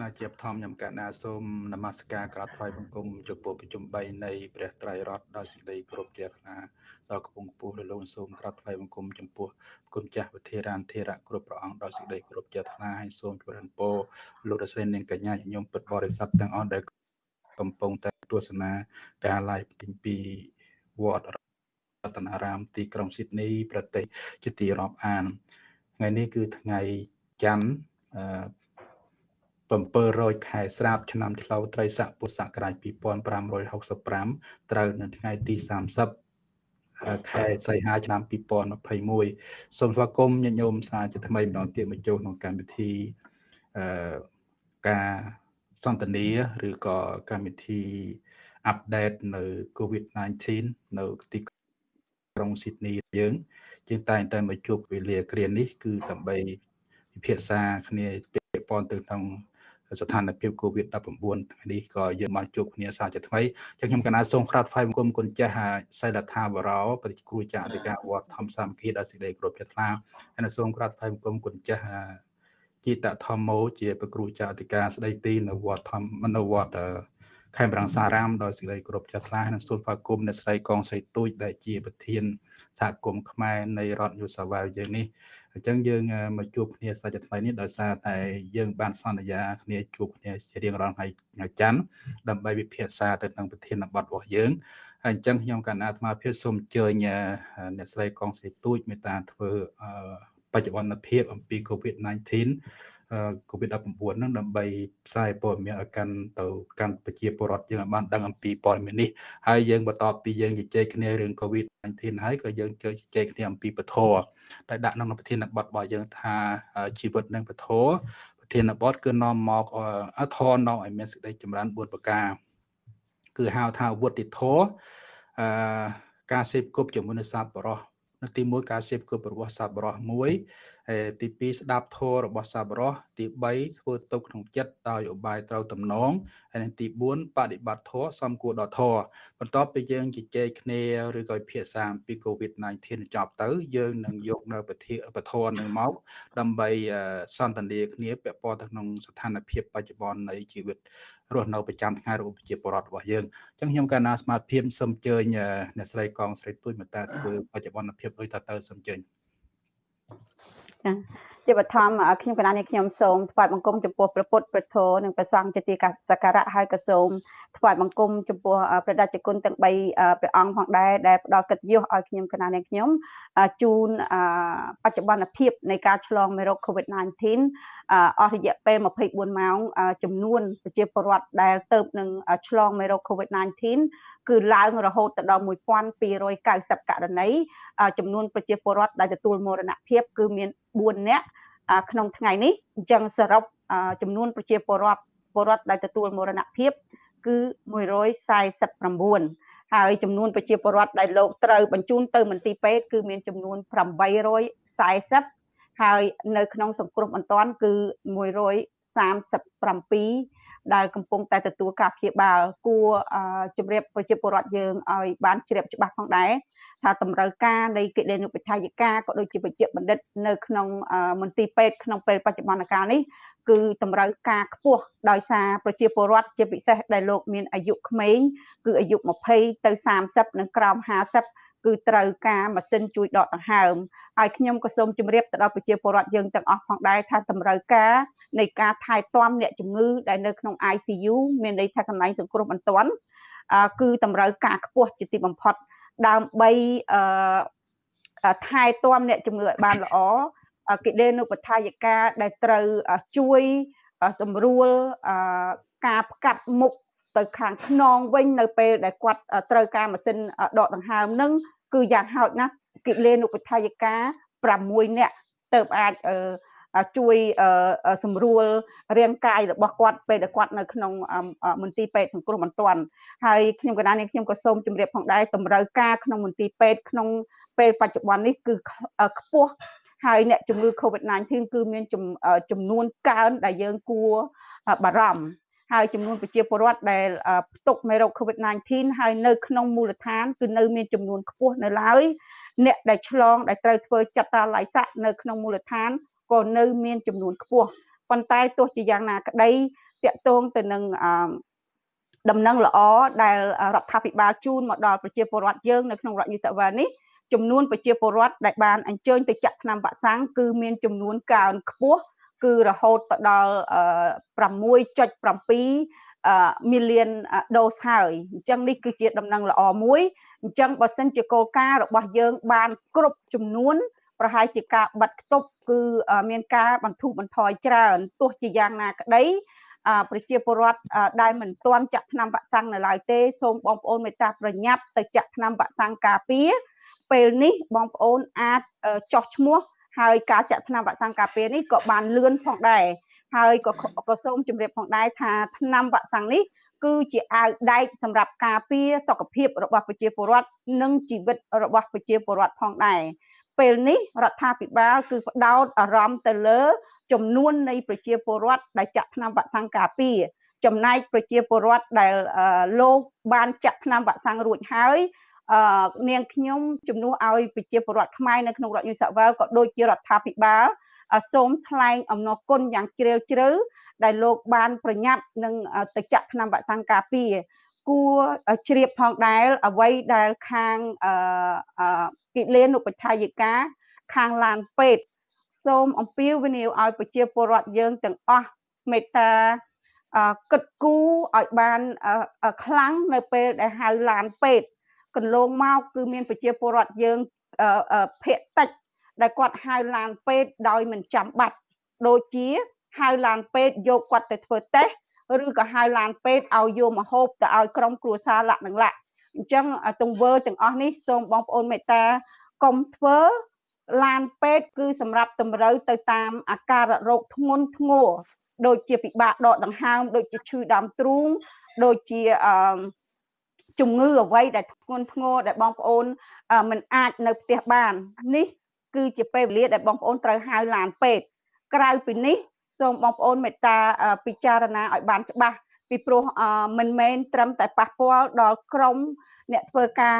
ណាជាបឋមខ្ញុំកណាសូមនមស្ការក្រាបថ្វាយបង្គំចំពោះប្រជុំ3នៃព្រះត្រៃរតន៍ដោយសេចក្តីគោរពជ្រះថ្លាដល់កំពង់ខ្ពស់លោកសូមក្រាបថ្វាយបង្គំចំពោះគុណចាស់វិធារានធិរៈគ្រប់ព្រះអង្គដោយសេចក្តីគោរពជ្រះថ្លាហើយសូមជម្រាបពរលោករស្រីនាងកញ្ញាញោមពិតបរិស័ទទាំងអស់ដែលកំពុងតែទស្សនាការ live ទីពីវត្តរតនារាមទីក្រុងស៊ីដនីប្រទេសជាទីរាប់អានថ្ងៃនេះគឺថ្ងៃច័ន្ទអឺ 700ខែស្រាបឆ្នាំឆ្លូវត្រីស័កពុទ្ធសករាជ2565ត្រូវនៅថ្ងៃទី30ខែសីហាឆ្នាំ2021សូមស្វាគមន៍ញាតិញោមសាជាថ្មីម្ដងទៀតមកចូលក្នុងកម្មវិធីអឺការសន្ទនាឬក៏កម្មវិធីអាប់ដេតនៅ COVID-19 នៅទីក្រុងស៊ីដនីយើងជាងតែងតែមកជួបវេលាគ្រានេះគឺដើម្បីពិភាក្សាគ្នាពាក់ព័ន្ធទៅក្នុង ស្ថានភាព COVID-19 នេះក៏យើងបានជួបគ្នាសាជាថ្មីចឹងខ្ញុំកណាសូមក្រាបថ្វាយបង្គំគុណចាស់សៃលថាវរោព្រះគ្រូចាស់អធិការវត្តធម្មសាមគ្គីដល់សេចក្តីគោរពជ្រះថ្លាហើយសូមក្រាបថ្វាយបង្គំគុណចាស់ជីតធម្មោជាព្រះគ្រូចាស់អធិការស្ដីទីនៅវត្តធម្មនៅវត្តខេមរងសារាមដោយសេចក្តីគោរពចាស់ថ្លានិងសូមស្វាគមន៍អ្នកស្រីកងស្រីទូចដែលជាប្រធានសហគមន៍ខ្មែរនៃរដ្ឋយូសាវ៉ាវយើងនេះ អញ្ចឹងយើងមកជួបគ្នាសាច់ថ្មីនេះដោយសារតែយើងបានសន្យាគ្នាជួបគ្នាជារៀងរាល់ថ្ងៃថ្ងៃច័ន្ទដើម្បីវិភាសាទៅនឹងប្រធានបទរបស់យើងហើយអញ្ចឹងខ្ញុំកណ្ណាអាត្មាភាពសូមអញ្ជើញអ្នកស្រីកងស្រីទូចមេត្តាធ្វើបច្ចុប្បន្នភាពអំពី COVID-19 COVID-19 ហ្នឹងដើម្បីផ្សាយព័ត៌មានឲ្យកាន់ទៅកាន់ប្រជាពលរដ្ឋយើងឲ្យបានដឹងអំពីព័ត៌មាននេះហើយយើងបន្តពីយើងជជែកគ្នារឿង COVID-19 ហើយក៏យើងជជែកគ្នាអំពីពធដែលដាក់ក្នុងប្រធានបទរបស់យើងថាជីវិតនិងពធប្រធានបទគឺនាំមកអធរនាំឲ្យមានសេចក្តីចម្រើន4ប្រការគឺហៅថាវុទ្ធិធរអឺការសេពគប់ជាមួយនឹងសត្វបរោះនៅទី1ការសេពគប់របស់សត្វបរោះ1ទី2ស្ដាប់ធម៌របស់សប្បុរសទី3ធ្វើទុកក្នុងចិត្តដោយឧបាយត្រូវតំណងហើយទី4បដិបត្តិធម៌សំគួរដល់ធម៌បន្ទាប់ពីយើងជជែកគ្នាឬក៏ភាសាអំពី COVID-19 ចប់ទៅ យើងនឹងយកនៅពធពធនឹងមក ដើម្បីសន្ទនាគ្នាពាក់ព័ន្ធទៅក្នុងស្ថានភាពបច្ចុប្បន្ននៃជីវិតរស់នៅប្រចាំថ្ងៃរបស់ប្រជាពលរដ្ឋរបស់យើងអញ្ចឹងខ្ញុំកាលណាស្មារតីសូមអញ្ជើញអ្នកស្រីកងស្រីទួយមកតាធ្វើបច្ចុប្បន្នភាពដូចតទៅសូមអញ្ជើញ ចាជាបឋមខ្ញុំកណានេះខ្ញុំសូមថ្វាយបង្គំចំពោះព្រះពុទ្ធព្រះធម៌និងព្រះសង្ឃជាទីសក្ការៈហើយក៏សូមថ្វាយបង្គំចំពោះព្រះដេចគុណទាំង3ព្រះអង្គផងដែរដែលផ្ដល់កិត្តិយសឲ្យខ្ញុំកណានេះខ្ញុំជូនបច្ចុប្បន្នភាពនៃការឆ្លងមេរោគ COVID-19 អស់រយៈពេល24ម៉ោងចំនួនប្រជាពលរដ្ឋដែលទៅនឹងឆ្លងមេរោគ COVID-19 គឺឡើងរហូតទៅដល់1290ករណីចំនួនប្រជាពលរដ្ឋដែលទទួលមរណភាពគឺមាន 4នាក់ក្នុងថ្ងៃនេះអញ្ចឹងសរុបចំនួនប្រជាពលរដ្ឋពលរដ្ឋដែលទទួលមរណភាពគឺ149ហើយចំនួនប្រជាពលរដ្ឋដែលលោកត្រូវបញ្ជូនទៅមន្ទីរពេទ្យគឺមានចំនួន840ហើយនៅក្នុងសង្គ្រោះបន្ទាន់គឺ137 ដែលកំពុងតែទទួលការព្យាបាលគួរជម្រាបប្រជាពលរដ្ឋយើងឲ្យបានជ្រាបច្បាស់ផងដែរថាតម្រូវការនៃកិលេនុបដ្ឋាយិកាក៏ដូចជាវិជ្ជាបណ្ឌិតនៅក្នុងមន្ទីរពេទ្យក្នុងពេលបច្ចុប្បន្នកាលនេះគឺតម្រូវការខ្ពស់ដោយសារប្រជាពលរដ្ឋជាពិសេសដែលលោកមានអាយុក្មេងគឺអាយុ20ទៅ30និងក្រោម50គឺត្រូវការម៉ាស៊ីនជួយដកដង្ហើម ហើយខ្ញុំក៏សូមជម្រាបទៅដល់ប្រជាពលរដ្ឋយើងទាំងអស់ផងដែរថាតម្រូវការនៃការថែទាំអ្នកជំងឺដែលនៅក្នុង ICU មានន័យថាកន្លែងសង្គ្រោះបន្ទាន់គឺតម្រូវការខ្ពស់ជាទីបំផុតដើម្បីថែទាំអ្នកជំងឺឲ្យបានល្អកិលេនុបដ្ឋាយិកាដែលត្រូវជួយសម្រួលការផ្កាត់មុខទៅខាងខ្នងវិញនៅពេលដែលគាត់ត្រូវការម៉ាស៊ីនដកដង្ហើមនឹងគឺយ៉ាងហោចណាស់ គិលេនុបដ្ឋាយិកា6នាក់ទៅអាចជួយសម្រួលរាងកាយរបស់គាត់ពេលដែលគាត់នៅក្នុងមន្ទីរពេទ្យសង្គ្រោះបន្ទាន់ហើយខ្ញុំកណ្ដាលនេះខ្ញុំក៏សូមជម្រាបផងដែរតម្រូវការក្នុងមន្ទីរពេទ្យក្នុងពេលបច្ចុប្បន្ននេះគឺខ្ពស់ហើយអ្នកជំងឺ COVID-19 គឺមានចំនួនកើនដែលយើងគួរបារម្ភហើយចំនួនប្រជាពលរដ្ឋដែលផ្ទុកមេរោគ COVID-19 ហើយនៅក្នុងមូលដ្ឋានគឺនៅមានចំនួនខ្ពស់នៅឡើយ អ្នកដែលឆ្លងដែលត្រូវធ្វើចាត់តាឡៃសាក់នៅក្នុងមូលដ្ឋានក៏នៅមានចំនួនខ្ពស់ប៉ុន្តែទោះជាយ៉ាងណាក្តីតកតងទៅនឹងដំណឹងល្អដែលរដ្ឋាភិបាលជូនមកដល់ប្រជាពលរដ្ឋយើងនៅក្នុងរដ្ឋយូសាវ៉ានេះចំនួនប្រជាពលរដ្ឋដែលបានអញ្ជើញទៅចាក់ថ្នាំវ៉ាក់សាំងគឺមានចំនួនកើនខ្ពស់គឺរហូតទៅដល់6.7 million dose ហើយអញ្ចឹងនេះគឺជាដំណឹងល្អមួយ អញ្ចឹងបើសិនជាគោលការណ៍របស់យើងបានគ្រប់ចំនួនប្រហែលជាការបិទខ្ទប់គឺមានការបន្ធូរបន្ថយច្រើនទោះជាយ៉ាងណាក្តីប្រជាពលរដ្ឋដែលមិនទាន់ចាក់ថ្នាំវ៉ាក់សាំងនៅឡើយទេសូមបងប្អូនមេត្តាប្រញាប់ទៅចាក់ថ្នាំវ៉ាក់សាំងការពារពេលនេះបងប្អូនអាចចោះឈ្មោះហើយការចាក់ថ្នាំវ៉ាក់សាំងការពារនេះក៏បានលឿនផងដែរ ហើយក៏ក៏សូមជម្រាបផងដែរថាថ្នាំវ៉ាក់សាំងនេះគឺជាអាវដែកសម្រាប់ការពារសុខភាពរបស់ប្រជាពលរដ្ឋនិងជីវិតរបស់ប្រជាពលរដ្ឋផងដែរពេលនេះរដ្ឋាភិបាលគឺផ្ដោតអារម្មណ៍ទៅលើ ចំនួននៃប្រជាពលរដ្ឋដែលចាក់ថ្នាំវ៉ាក់សាំងការពារចំណែកប្រជាពលរដ្ឋដែលលោកបានចាក់ថ្នាំវ៉ាក់សាំងរួចហើយអឺនាងខ្ញុំជំនួសឲ្យប្រជាពលរដ្ឋខ្មែរនៅក្នុងរដ្ឋយូសាវែលក៏ដូចជារដ្ឋាភិបាល សូមថ្លែងអំណរគុណយ៉ាងជ្រាលជ្រៅដែលលោកបានប្រញាប់នឹងទៅចាក់ថ្នាំវ៉ាក់សាំងការពារគួរជ្រាបផងដែរអ្វីដែលខាងអឺគិលានុបដ្ឋាយិកាខាងឡានពេទ្យសូមអំពាវនាវឲ្យប្រជាពលរដ្ឋយើងទាំងអស់មេត្តាគិតគូរឲ្យបានខ្លាំងនៅពេលដែលហៅឡានពេទ្យកន្លងមកគឺមានប្រជាពលរដ្ឋយើងភាកតិច ដែលគាត់ហៅឡានពេទ្យដោយមិនចាំបាច់ដូចជាហៅឡានពេទ្យយកគាត់ទៅធ្វើតេស្តឬក៏ហៅឡានពេទ្យឲ្យយកមកហូបទៅឲ្យក្រុមគ្រួសារលក្ខនឹងលក្ខអញ្ចឹងទង្វើទាំងអស់នេះសូមបងប្អូនមេត្តាកុំធ្វើឡានពេទ្យគឺសម្រាប់តម្រូវទៅតាមអាការៈរោគធ្ងន់ធ្ងរដូចជាពិបាកដកដង្ហើមដូចជាឈឺដើមទ្រូងដូចជាអឺជំងឺអ្វីដែលធ្ងន់ធ្ងរដែលបងប្អូនមិនអាចនៅផ្ទះបាននេះ គឺជាពេលវេលាដែលបងប្អូនត្រូវហៅឡានពេទ្យក្រៅពីនេះសូមបងប្អូនមេត្តាពិចារណាឲ្យបានច្បាស់ពីព្រោះមិនមែនត្រឹមតែប៉ះពាល់ដល់ក្រុមអ្នកធ្វើការ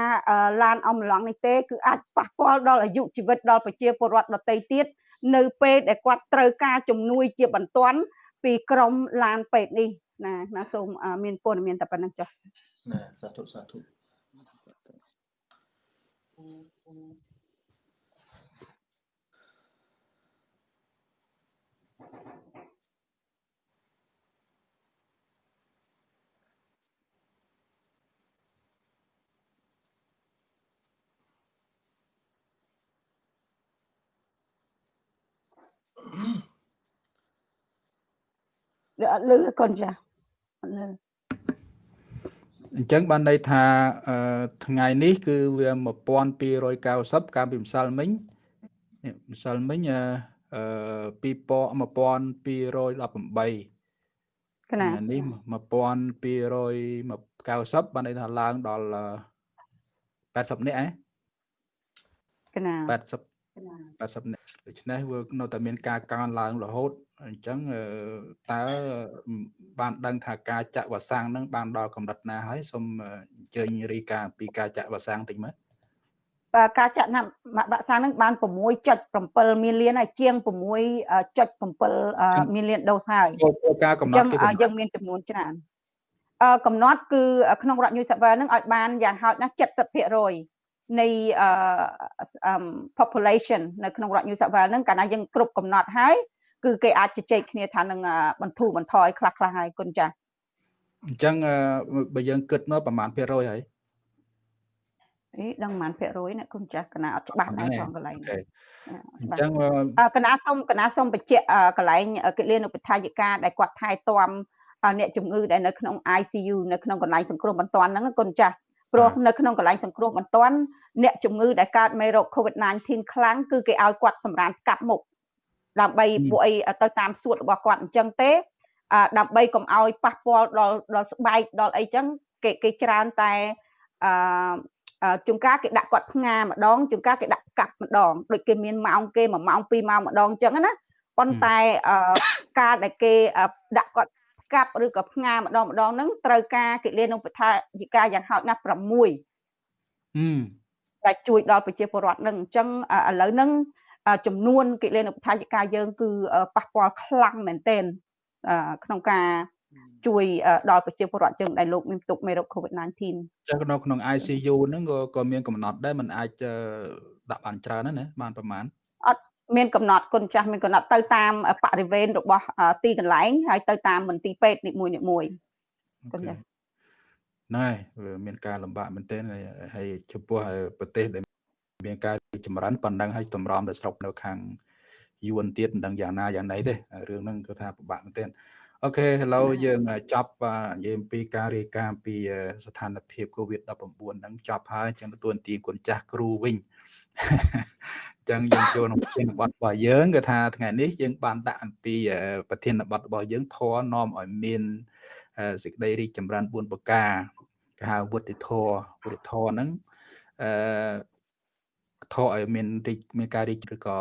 ឡានអំឡុងនេះទេគឺអាចប៉ះពាល់ដល់អាយុជីវិតដល់ប្រជាពលរដ្ឋដទៃទៀតនៅពេលដែលគាត់ត្រូវការជំនួយជាបន្ទាន់ពីក្រុមឡានពេទ្យនេះណាណាសូមមានព័ត៌មានតែប៉ុណ្្នឹងចុះណាសាធុសាធុ អត់លឺកូនចាអត់លឺអញ្ចឹងបានន័យថាថ្ងៃនេះ គឺវា1290កាលពីម្សិលមិញម្សិលមិញអឺ2218កណានេះ1290បានន័យថាឡើងដល់80នាក់ហ៎កណា80 80នាក់ ដូច្នេះវានៅតែមានការកើនឡើងរហូតអញ្ចឹងតើបានដឹងថាការចាក់វ៉ាក់សាំងនឹងបានដល់កម្រិតណាហើយសូមអញ្ជើញរីកាពីការចាក់វ៉ាក់សាំងតិចមើលបាទការចាក់ណាវ៉ាក់សាំងនឹងបាន6.7មីលានហើយជាង6.7មីលានដូសហើយការកំណត់គឺយើងមានចំនួនច្រើនអឺកំណត់គឺក្នុងរដ្ឋ New South Wales នឹងឲ្យបានយ៉ាងហោចណាស់70% នៃ population នៅក្នុងរដ្ឋ New South Wales នឹងកាលណាយើងគ្រប់កំណត់ហើយគឺគេអាចជជែកគ្នាថានឹងបន្ធូរបន្ថយខ្លះខ្លះហើយគុណចាស់អញ្ចឹងបើយើងគិតមកប្រហែលភាគរយហើយអីដឹងប្រហែលភាគរយណាគុណចាស់កណាអត់ច្បាស់ដែរផងកន្លែងអញ្ចឹងកណាសុំកណាសុំបញ្ជាក់កន្លែងកិលានុបដ្ឋាយិកាដែលគាត់ថែទាំអ្នកជំងឺដែលនៅក្នុង ICU នៅក្នុងកន្លែងសង្គ្រោះបន្ទាន់ហ្នឹងគុណចាស់ ព្រោះនៅក្នុងកន្លែងសង្គ្រោះបន្ទាន់អ្នកជំងឺដែលកើតមេរោគ COVID-19 ខ្លាំងគឺគេឲ្យគាត់សម្រានកាប់មុខដើម្បីពួកអីទៅតាមសួតរបស់គាត់អញ្ចឹងទេដើម្បីកុំឲ្យប៉ះពាល់ដល់ដល់ស្បែកដល់អីចឹងគេគេច្រើនតែអឺជួនកាលគេដាក់គាត់ផ្ងាម្ដងជួនកាលគេដាក់កាប់ម្ដងដូចគេមានម៉ោងគេ1ម៉ោង2ម៉ោងម្ដងអញ្ចឹងណាប៉ុន្តែការដែលគេដាក់គាត់ កាប់ឬក៏ផ្ងាម្ដងម្ដងហ្នឹងត្រូវការកិលេនុបដ្ឋាយិកាយ៉ាងហោចណាស់6ហឹមដែលជួយដល់ប្រជាពលរដ្ឋនឹងអញ្ចឹងឥឡូវហ្នឹងចំនួនកិលេនុបដ្ឋាយិកាយើងគឺប៉ះពាល់ខ្លាំងមែនទែនក្នុងការជួយដល់ប្រជាពលរដ្ឋយើងដែលលោកមានទុកមេរោគ COVID-19 ចឹងនៅក្នុង ICU ហ្នឹងក៏ក៏មានកំណត់ដែរมันអាចដាក់បានច្រើនណាបានប្រហែលអត់ មានកំណត់គុណចាស់មានកំណត់ទៅតាមបរិវេណរបស់ទីកន្លែងហើយទៅតាមមន្ទីរពេទ្យនីមួយនីមួយគុណចាស់ណែវាមានការលំបាកមែនទែនហើយចំពោះប្រទេសដែលមានការចម្រើនប៉ុណ្ណឹងហើយតម្រាំទៅស្រុកនៅខាងយួនទៀតមិនដឹងយ៉ាងណាយ៉ាងណីទេរឿងហ្នឹងគឺថាពិបាកមែនទែន អូខេឥឡូវយើងចប់និយាយអំពីការរាយការណ៍ពីស្ថានភាព COVID-19 ហ្នឹងចប់ហើយចឹងទទួលទីគុណចាស់គ្រូវិញចឹងយើងចូលក្នុងប្រធានបទរបស់យើងគឺថាថ្ងៃនេះយើងបានដាក់អំពីប្រធានបទរបស់យើងធរនាំឲ្យមានសេចក្តីរីកចម្រើន4ប្រការគេហៅវុទ្ធិធរវុទ្ធិធរហ្នឹងអឺធរឲ្យមានរីកមានការរីកឬក៏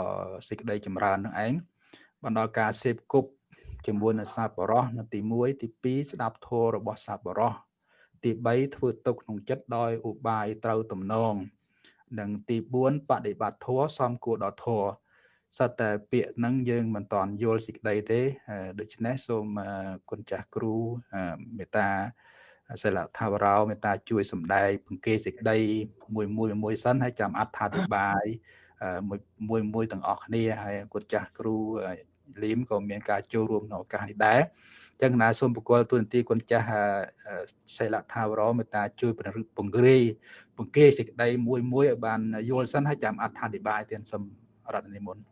សេចក្តីចម្រើននឹងឯងបណ្ដល់ការសេពគប់ ជាមួយនឹងសាបរោះនៅទី1ទី2ស្ដាប់ធម៌របស់សាបរោះទី3ធ្វើទុកក្នុងចិត្តដោយឧបាយត្រូវទំនងនិងទី4បដិបត្តិធម៌សំគួរដល់ធម៌សត្វតែពាក្យហ្នឹងយើងមិនតន់យល់សេចក្តីទេដូច្នេះសូមគុណចាស់គ្រូមេត្តាសិលថាវរោមេត្តាជួយសំដែងបង្គេសេចក្តីមួយមួយមួយសិនហើយចាំអត្ថាធិប្បាយមួយមួយទាំងអស់គ្នាហើយគុណចាស់គ្រូ លីមក៏មានការចូលរួមក្នុងឱកាសនេះដែរចឹងណាសូមបកលទូនទីគុណចាស់សិលថាវរមេត្តាជួយពង្រឹងពង្រាយបង្គេសេចក្តីមួយមួយឲ្យបានយល់សិនហើយចាំអត្ថាធិប្បាយទៀតសូមរដ្ឋនិមន្ត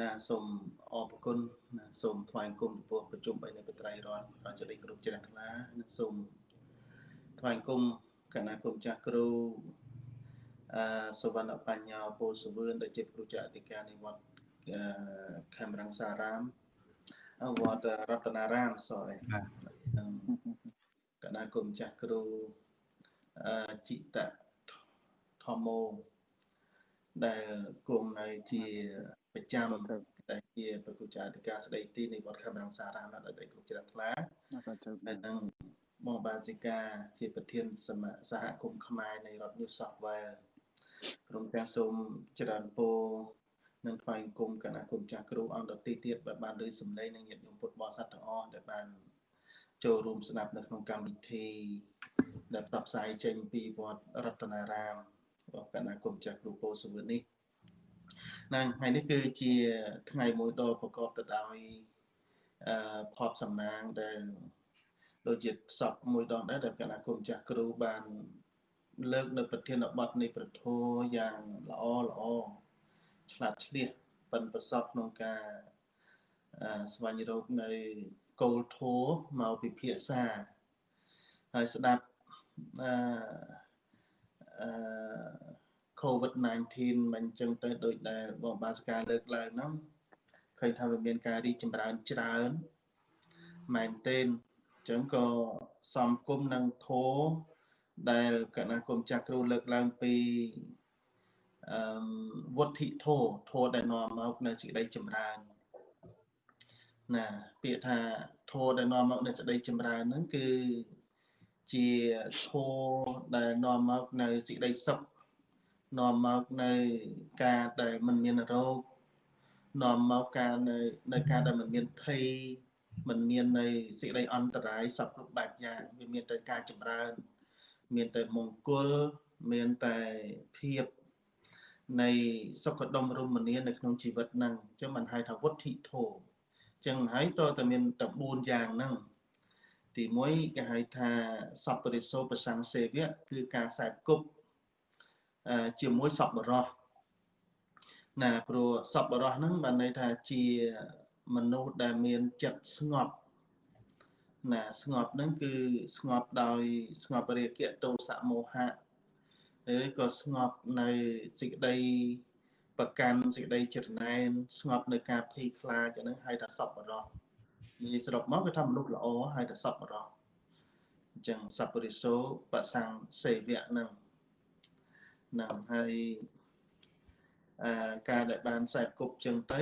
ណាសូមអរគុណណាសូមថ្វាយគុំចំពោះប្រជុំបីនៃបត្រៃរដ្ឋរាជរិទ្ធគ្រប់ជ្រះថ្លានិងសូមថ្វាយគុំគណៈគុំចាស់គ្រូអឺសវណ្ណបញ្ញាពោសវឿនដែលជាគ្រូចាស់អធិការនៃវត្ត ខេមរង្សារាមវត្តរតនារាម sorry គណៈគុំចាស់គ្រូអឺចិតធម្មោដែលគង់នៅជាប្រចាំដែលជាប្រគចាធិការស្ដីទីនៃវត្តខេមរង្សារាមដែលដីគ្រប់ជ្រះថ្លាហើយនឹងបងបាសិកាជាប្រធានសមសហគមន៍ខ្មែរនៃរដ្ឋ New South Wales ក្រុមទាំងសូមច្រើនពោ និងថ្វាយគុំគណៈគុំចាស់គ្រូអង្គដទីទៀតដែលបានលើសម្លេងនិងញាតិញោមពុទ្ធបរិស័ទទាំងអស់ដែលបានចូលរួមស្ដាប់នៅក្នុងកម្មវិធីដែលផ្សព្វផ្សាយចេញពីវត្តរតនារាមរបស់គណៈគុំចាស់គ្រូពោសវឿននេះណាថ្ងៃនេះគឺជាថ្ងៃមួយដ៏ប្រកបទៅដោយអឺផបសំណាងដែលដូចជាសពមួយដងដែរដែលគណៈគុំចាស់គ្រូបានលើកនៅប្រធានបទនៃប្រធោយ៉ាងល្អល្អ ឆ្លាតឆ្លៀសប៉ិនប្រសពក្នុងការស្វែងរកនៅគោលធម៌មកពិភាក្សាហើយស្ដាប់អឺអឺ COVID-19 មិនចឹងទៅដូចដែលបងបាសការលើកឡើងហ្នឹងឃើញថាវាមានការរីកចម្រើនច្រើនមែនទែនអញ្ចឹងក៏សំគុំនឹងធោដែលគណៈគុំចាក់គ្រូលើកឡើងពីអឺ វុទ្ធិធោធោដែលនាំមកនៅសេចក្តីចម្រើនណាពាក្យថាធោដែលនាំមកនៅសេចក្តីចម្រើនហ្នឹងគឺជាធោដែលនាំមកនៅសេចក្តីសុខនាំមកនៅការដែលមិនមានរោគនាំមកការនៅនៅការដែលមិនមានភ័យមិនមាននៅសេចក្តីអន្តរាយសពគ្រប់បែបយ៉ាងវាមានតែការចម្រើន មានតែមង្គលមានតែភាព នៃសុខដុមរមនានៅក្នុងជីវិតហ្នឹងអញ្ចឹងបានហៅថាវុទ្ធិធោអញ្ចឹងហើយតើតែមានតែ4យ៉ាងហ្នឹងទី1គេហៅថាសពរិសោប្រសង្សេវៈគឺការខ្សែគប់ជាមួយសពបរោះណាព្រោះសពបរោះហ្នឹងបានន័យថាជាមនុស្សដែលមានចិត្តស្ងប់ណាស្ងប់ហ្នឹងគឺស្ងប់ដោយស្ងប់រាគៈទោសៈមោហៈ ឬក៏ស្ងប់នៅសេចក្តីប្រកាន់សេចក្តីច្រណែនស្ងប់នៅការភ័យខ្លាចអាហ្នឹងហៅថាសពបរោះនិយាយសរុបមកគឺថាមនុស្សល្អហៅថាសពបរោះអញ្ចឹងសពរិសោបសង្សេវៈហ្នឹងណាហើយអឺការដែលបានខ្សែគប់ចឹងទៅ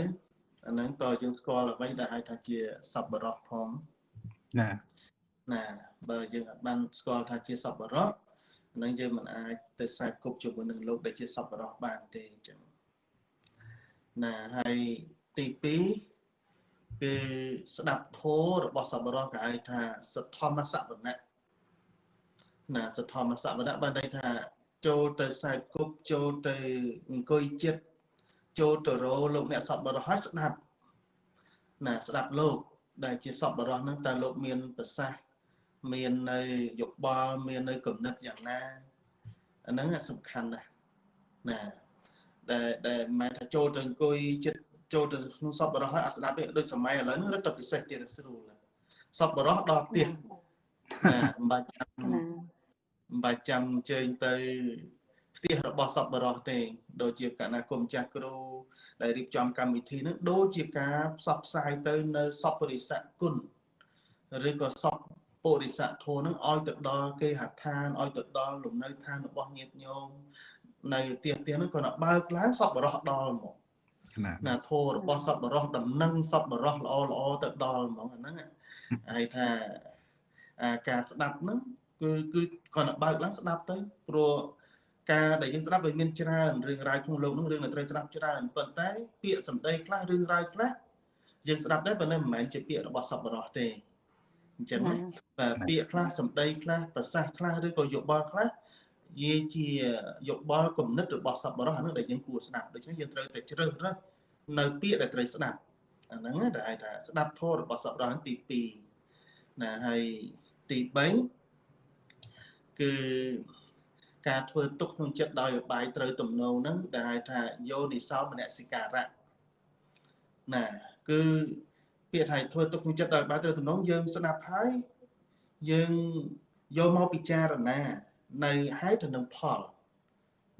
អាហ្នឹងតើយើងស្គាល់អ្វីដែលហៅថាជាសពបរោះផងណាណាបើយើងអត់បានស្គាល់ថាជាសពបរោះ ហ្នឹងយើងមិនអាចទៅខ្សែគប់ជាមួយនឹងលោកដែលជាសពបរោះបានទេអញ្ចឹងណាហើយទី2គឺស្ដាប់ធម៌របស់សប្បុរសគេហៅថាសទ្ធម្មសវណៈណាសទ្ធម្មសវណៈបានន័យថាចូលទៅសែកគប់ចូលទៅអង្គុយចិត្តចូលទៅរលោកអ្នកសប្បុរសហើយស្ដាប់ណាស្ដាប់លោកដែលជាសប្បុរសហ្នឹងតើលោកមានប្រសាសន៍ មាននៅយោបល់មាននៅគំនិតយ៉ាងណាអាហ្នឹងសំខាន់ណាស់ណាដែលដែលមិនថាចូលទៅអង្គុយចិត្តចូលទៅក្នុងសពបរោះហើយអត់ស្ដាប់ទេដូចសម័យឥឡូវនេះរត់ទៅពិសេសទៀតស្រួលសពបរោះដល់ផ្ទះណាមិនបាច់ចាំមិនបាច់ចាំអញ្ជើញទៅផ្ទះរបស់សពបរោះទេដូចជាកណាគុំចាស់គ្រូដែលរៀបចំកម្មវិធីនឹងដូចជាការផ្សព្វផ្សាយទៅនៅសពរិស័កគុណឬក៏សព ពុរិស័កធម៌នឹងឲ្យទៅដល់គេហដ្ឋានឲ្យទៅដល់លំនៅឋានរបស់ញាតិញោមនៅផ្ទះផ្ទះនោះគាត់បើកឡើងសពបរោះដល់មកណាធម៌របស់សពបរោះដំណឹងសពបរោះល្អល្អទៅដល់ហ្មងអាហ្នឹងហើយថាអាការស្ដាប់ហ្នឹងគឺគឺគាត់បើកឡើងស្ដាប់ទៅព្រោះការដែលយើងស្ដាប់វាមានច្រើនរឿងរ៉ាវក្នុងលោកនោះរឿងដែលត្រូវស្ដាប់ច្រើនប៉ុន្តែពាក្យសម្ដីខ្លះរឿងរ៉ាវខ្លះយើងស្ដាប់ដែរប៉ុន្តែមិនមែនជាពាក្យរបស់សពបរោះទេ អញ្ចឹងណាតែពាក្យខ្លះសម្ដីខ្លះប្រសាសន៍ខ្លះឬក៏យោបល់ខ្លះនិយាយជាយោបល់គំនិតរបស់សប្បុរសអានោះដែលយើងគួរស្ដាប់ដូច្នេះយើងត្រូវតែជ្រើសរើសនៅពាក្យដែលត្រូវស្ដាប់អាហ្នឹងដែលហៅថាស្ដាប់ធម៌របស់សប្បុរសទី2ណាហើយទី3គឺការធ្វើទុកក្នុងចិត្តដោយបាយត្រូវទំនោរហ្នឹងដែលហៅថាយោនិសោមនសិការៈណាគឺ ពាក្យថាធ្វើទុកក្នុងចិត្តដោយបាយត្រូវទំនោរយើងស្ដាប់ហើយយើងយកមកពិចារណានៅហេតុទៅនឹងផល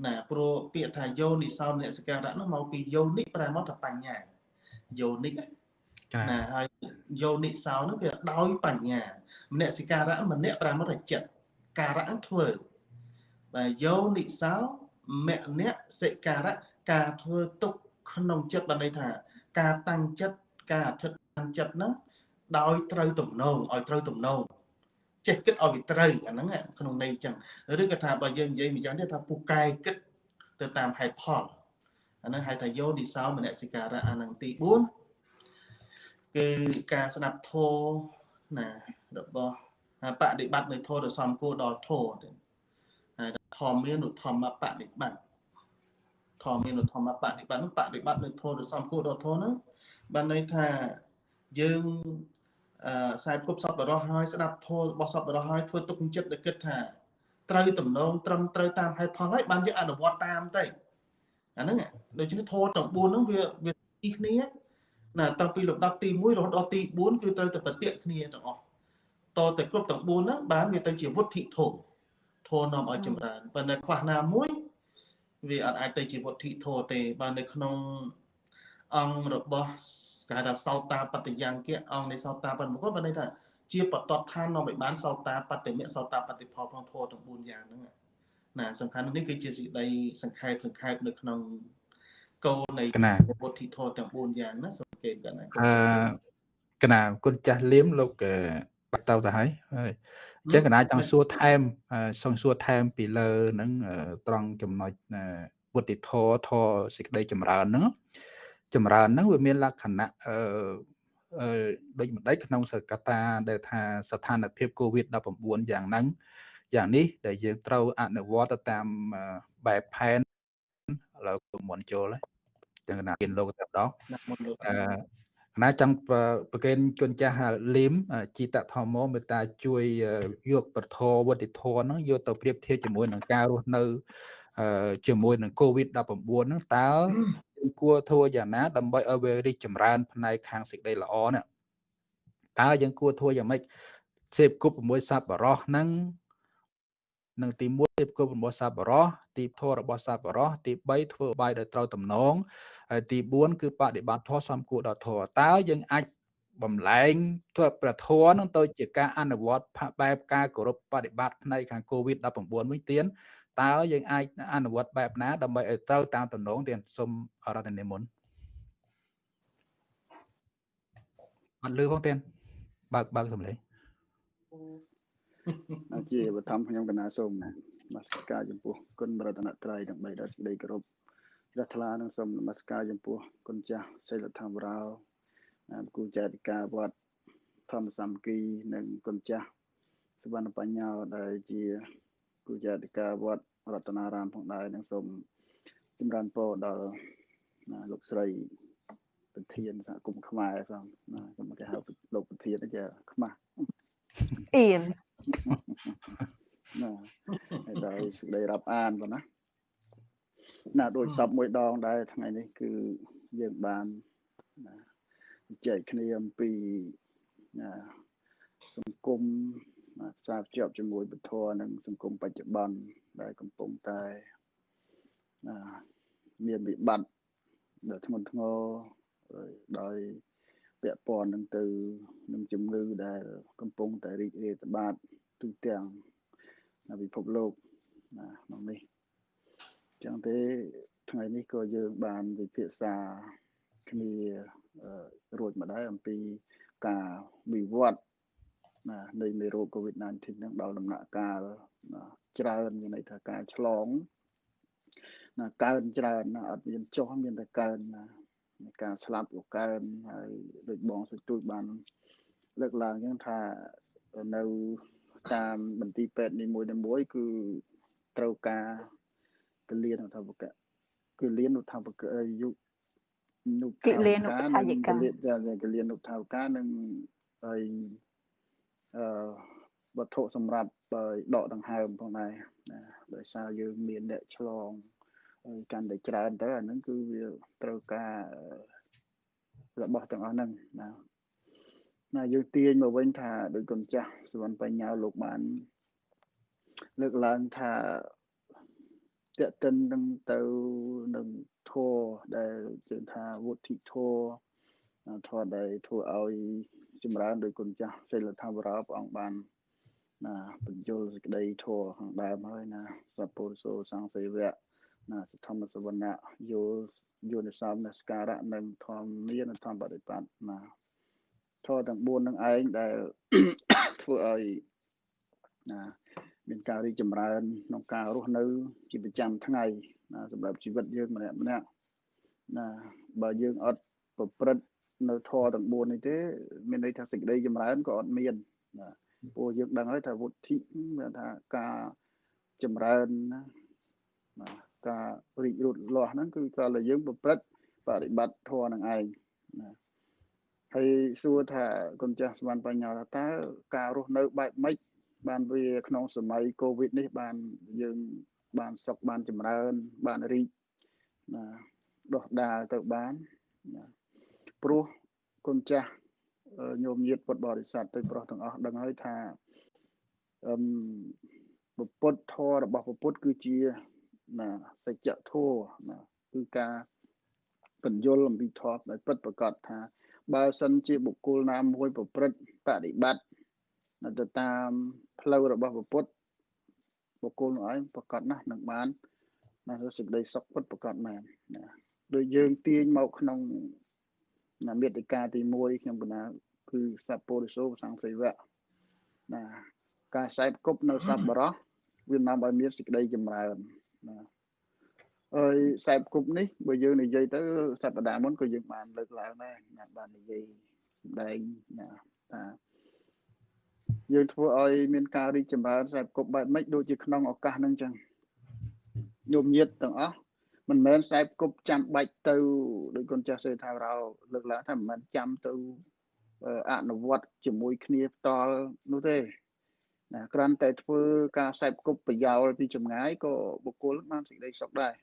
ណាព្រោះពាក្យថាយោនិសោមនសិការៈនោះមកពីយោនិប្រែមកថាបញ្ញាយោនិណាហើយយោនិសោនោះគឺដោយបញ្ញាមនសិការៈមនៈប្រែមកថាចិត្តការៈធ្វើបាទយោនិសោមនៈសិការៈការធ្វើទុកក្នុងចិត្តបានន័យថា ការតាំងចិត្តការអធិដ្ឋាន ចិត្តហ្នឹងដោយត្រូវទំនងឲ្យត្រូវទំនងចេះគិតឲ្យវាត្រូវអាហ្នឹងក្នុងន័យចឹងឬក៏ថាបើយើងនិយាយមួយយ៉ាងទៀតថាពូកែគិតទៅតាមហេតុផលអាហ្នឹងហៅថាយោនិសោមនសិការៈអាហ្នឹងទី4គឺការស្ដាប់ធម៌ណារបស់បដិបត្តិនៅធម៌ទៅសំគួរដល់ធម៌ទៅហើយធម៌មានឧធម្មបដិបត្តិធម៌មានឧធម្មបដិបត្តិនោះបដិបត្តិនៅធម៌ទៅសំគួរដល់ធម៌ហ្នឹងបានន័យថា យើងអឺខ្សែគប់សពបរោះហើយស្ដាប់ធម៌របស់សពបរោះហើយធ្វើទុកចិត្តដែលគិតថាត្រូវតំណងត្រឹមត្រូវតាមហេតុផលហើយបានយកអនុវត្តតាមទៅអាហ្នឹងដូច្នេះធម៌ទាំង4ហ្នឹងវាវាទីគ្នាណាតាំងពីលំដាប់ទី1រហូតដល់ទី4គឺត្រូវតែប្រតិគ្នាទាំងអស់តតែគ្រប់ទាំង4ហ្នឹងបានវាទៅជាវុទ្ធិធម៌ធម៌នាំឲ្យចម្រើនប៉ុន្តែខ្វះណាមួយវាអត់អាចទៅជាវុទ្ធិធម៌ទេបាននៅក្នុង អង្គរបស់គេហៅថាសោតាបត្តយ៉ាងគៈអង្គនៃសោតាបត្តមកគាត់បានន័យថាជាបតតឋាននាំឲ្យបានសោតាបត្តមិសោតាបត្តផលផងធម៌ទាំង4យ៉ាងហ្នឹងណាសំខាន់នេះគឺជាសេចក្តីសង្ខេបសង្ខេបនៅក្នុងគោលនៃពុទ្ធិធម៌ទាំង4យ៉ាងណាសង្កេតកណាអឺកណាគុណចាស់លៀមលោកបាត់ទៅទៅហើយហើយអញ្ចឹងកណាចង់សួរថែមសង្សួរថែមពីលើហ្នឹងត្រង់ចំណុចពុទ្ធិធម៌ធម៌សេចក្តីចម្រើនហ្នឹង ចម្រើនហ្នឹងវាមានលក្ខណៈអឺអឺដូចម្ដេចក្នុងសកតាដែលថាស្ថានភាព COVID-19 យ៉ាងហ្នឹងយ៉ាងនេះដែលយើងត្រូវអនុវត្តទៅតាមបែបផែនឥឡូវមុនចូលហើយទាំងកណាគៀនលោកតែម្ដងអឺកណាចង់ប្រកេនគុណចាស់លីមជីតធម្មមេត្តាជួយយកពធវតិធនហ្នឹងយកទៅប្រៀបធៀបជាមួយនឹងការរស់នៅជាមួយនឹង COVID-19 ហ្នឹងតើ យើងគួរធ្វើយ៉ាងណាដើម្បីឲ្យវារីកចម្រើនផ្នែកខាងសេចក្តីល្អនេះតើយើងគួរធ្វើយ៉ាងម៉េចសេពគប់6សប្បុរសហ្នឹងនឹងទី1សេពគប់របស់សប្បុរសទីធម៌របស់សប្បុរសទី3ធ្វើបាយដោយត្រូវតំណងហើយទី4គឺបដិបត្តិធម៌សំគួរដល់ធម៌តើយើងអាចបំលែងធ្វើប្រធមនឹងទៅជាការអនុវត្តបែបការគោរពបដិបត្តិផ្នែកខាង COVID-19 វិញទៀត តើយើងអាចអនុវត្តបែបណាដើម្បីឲ្យត្រូវតាមតំណងទាំងសូមរតនិមន្តអត់លឺផងទៀតបើកបើកសំឡេងជាបឋមខ្ញុំកណាសូមនមស្ការចំពោះគុណរតនត្រ័យទាំង3ដល់សេចក្តីគោរពព្រះថ្លានិងសូមនមស្ការចំពោះគុណចាស់សិលធម្មរោគូចាតិកាវត្តធម្មសាមគ្គីនិងគុណចាស់សវណ្ណបញ្ញោដែលជា គូចាតិកាវត្តរតនារាមផងដែរនិងសូមចម្រើនពរដល់លោកស្រីប្រធានសហគមន៍ខ្មែរផងណាខ្ញុំគេហៅលោកប្រធានចាខ្មាស់អៀនណាហើយដល់សេចក្តីរាប់អានប៉ុណ្ណាណាដូចសពមួយដងដែរថ្ងៃនេះគឺយើងបានណាចែកគ្នាអំពីណាសង្គម ផ្សារភ្ជាប់ជាមួយពធនិងសង្គមបច្ចុប្បន្នដែលកំពុងតែណាមានវិបត្តិដ៏ធ្ងន់ធ្ងរដោយពាក់ព័ន្ធនឹងទៅនឹងជំងឺដែលកំពុងតែរីករាលដាលទូទាំងនៅពិភពលោកណាក្នុងនេះចឹងទេថ្ងៃនេះក៏យើងបានវិភាសាគ្នារួចម្ដងអំពីការវិវត្ត ណានៃមេរោគ COVID-19 ហ្នឹងដល់ដំណាក់កាលច្រើនមានន័យថាការឆ្លងណាកើនច្រើនណាអត់មានចុះមានតែកើនណាការស្លាប់ក៏កើនហើយដូចបងសុទូចបានលើកឡើងអញ្ចឹងថានៅតាមបន្ទីពេទ្យនីមួយៗគឺត្រូវការកលៀនថាបកគឺលៀនថាបកយុនុកិលានុថាយិកាកលៀននុថាវកានិងហើយ អឺវត្ថុសម្រាប់ដកដង្ហើមផងដែរណាដោយសារយើងមានអ្នកឆ្លងហើយកាន់តែច្រើនទៅអាហ្នឹងគឺវាត្រូវការរបស់ទាំងអស់ហ្នឹងណាណាយើងទាញមកវិញថាដោយគុណចាស់សវណ្ណបញ្ញាលោកបាន លើកឡើងថាតេតិននឹងទៅនឹងធัวដែលជឿថាវុទ្ធិធัวធម៌ដែលធ្វើឲ្យ ចម្រើនដោយគុណចាស់សិលធម៌រោព្រះអង្គបានណាបញ្យលសេចក្តីធម៌ខាងដើមហើយណាសពុរសោសង្សេវៈណាសធម្មសវណ្ណៈយោយោនិសមនស្ការៈនិងធម្មមានធម្មបដិបត្តិណាធម៌ទាំង4នឹងឯងដែលធ្វើឲ្យណាមានការរីកចម្រើនក្នុងការរស់នៅ ជាប្រចាំថ្ងៃណាសម្រាប់ជីវិតយើងម្នាក់ម្នាក់ណាបើយើងអត់ប្រព្រឹត្ត នៅធម៌ទាំង4នេះទេមានន័យថាសេចក្តីចម្រើនក៏អត់មានណាព្រោះយើងដឹងហើយថាវុទ្ធិមានថាការចម្រើនណាណាការរីករូតលាស់ហ្នឹងគឺតើយើងប្រព្រឹត្តបរិបត្តិធម៌នឹងឯងណាហើយសួរថាគុណចាស់ស្មានបញ្ញាថាតើការរស់នៅបែបម៉េចបានវាក្នុងសម័យកូវីដនេះបានយើងបានសុខបានចម្រើនបានរីកណាដោះដាលទៅបានណា ព្រោះគុណចាស់ញោមញាតពុទ្ធបរិស័ទទៅប្រុសទាំងអស់ដឹងហើយថាអឹមពុទ្ធធម៌របស់ពុទ្ធគឺជាណាសច្ចធម៌ណាគឺការបញ្យលអំពីធម៌ដោយពិតប្រកបថា បើសិនជាបុគ្គលណាមួយប្រព្រឹត្តបដិបត្តិទៅតាមផ្លូវរបស់ពុទ្ធបុគ្គលនោះឯងប្រកបណាស់នឹងបានណាសេចក្តីសុខពិតប្រកបមែនណាដូចយើងទាញមកក្នុង ណាមេតិកាទី1ខ្ញុំកណាគឺសពុរិសោសង្សីវៈណាការខ្សែគប់នៅសប្បរោះវានាំឲ្យមានសេចក្តីចម្រើនណាហើយខ្សែគប់នេះបើយើងនិយាយទៅសប្តាហ៍មុនក៏យើងបានលើកឡើងដែរណាបាននិយាយសម្ដែងណាថាយើងធ្វើឲ្យមានការរីកចម្រើនខ្សែគប់បែបម៉េចដូចជាក្នុងឱកាសហ្នឹងចឹងញោមញាតទាំងអស់ មិនមែនខ្សែគប់ចាំបាច់ទៅដោយគុណចាស់សេថារោលើកឡើងថាមិនមែនចាំទៅអនុវត្តជាមួយគ្នាផ្ទាល់នោះទេណាគ្រាន់តែធ្វើការខ្សែគប់ប្រយោលពីចម្ងាយក៏បុគ្គលបានសេចក្តីសុខដែរ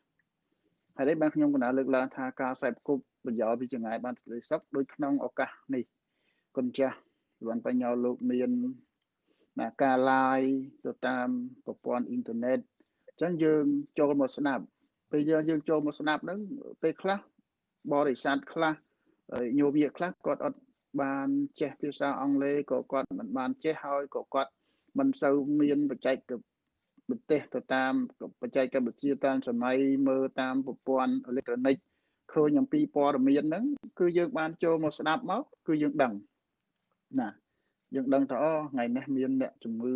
ហើយនេះបានខ្ញុំកណាលើកឡើងថាការខ្សែគប់ប្រយោលពីចម្ងាយបានសេចក្តីសុខដោយក្នុងឱកាសនេះគុណចាស់លន់បញ្ញាលោកមានណាការ live ទៅតាមប្រព័ន្ធអ៊ីនធឺណិតអញ្ចឹងយើងចូលមកស្ដាប់ ពេលយើងយើងចូលមកស្ដាប់ហ្នឹងពេលខ្លះបរិស័ទខ្លះញោមយាខ្លះគាត់អត់បានចេះភាសាអង់គ្លេសក៏គាត់មិនបានចេះហើយក៏គាត់មិនសូវមានបច្ចេកវិទ្យាទៅតាមបច្ចេកវិទ្យាតាមសម័យមើលតាមប្រព័ន្ធអេឡិចត្រូនិកឃើញអំពីព័ត៌មានហ្នឹងគឺយើងបានចូលមកស្ដាប់មកគឺយើងដឹងណាយើងដឹងថាអូថ្ងៃនេះមានអ្នកជំងឺ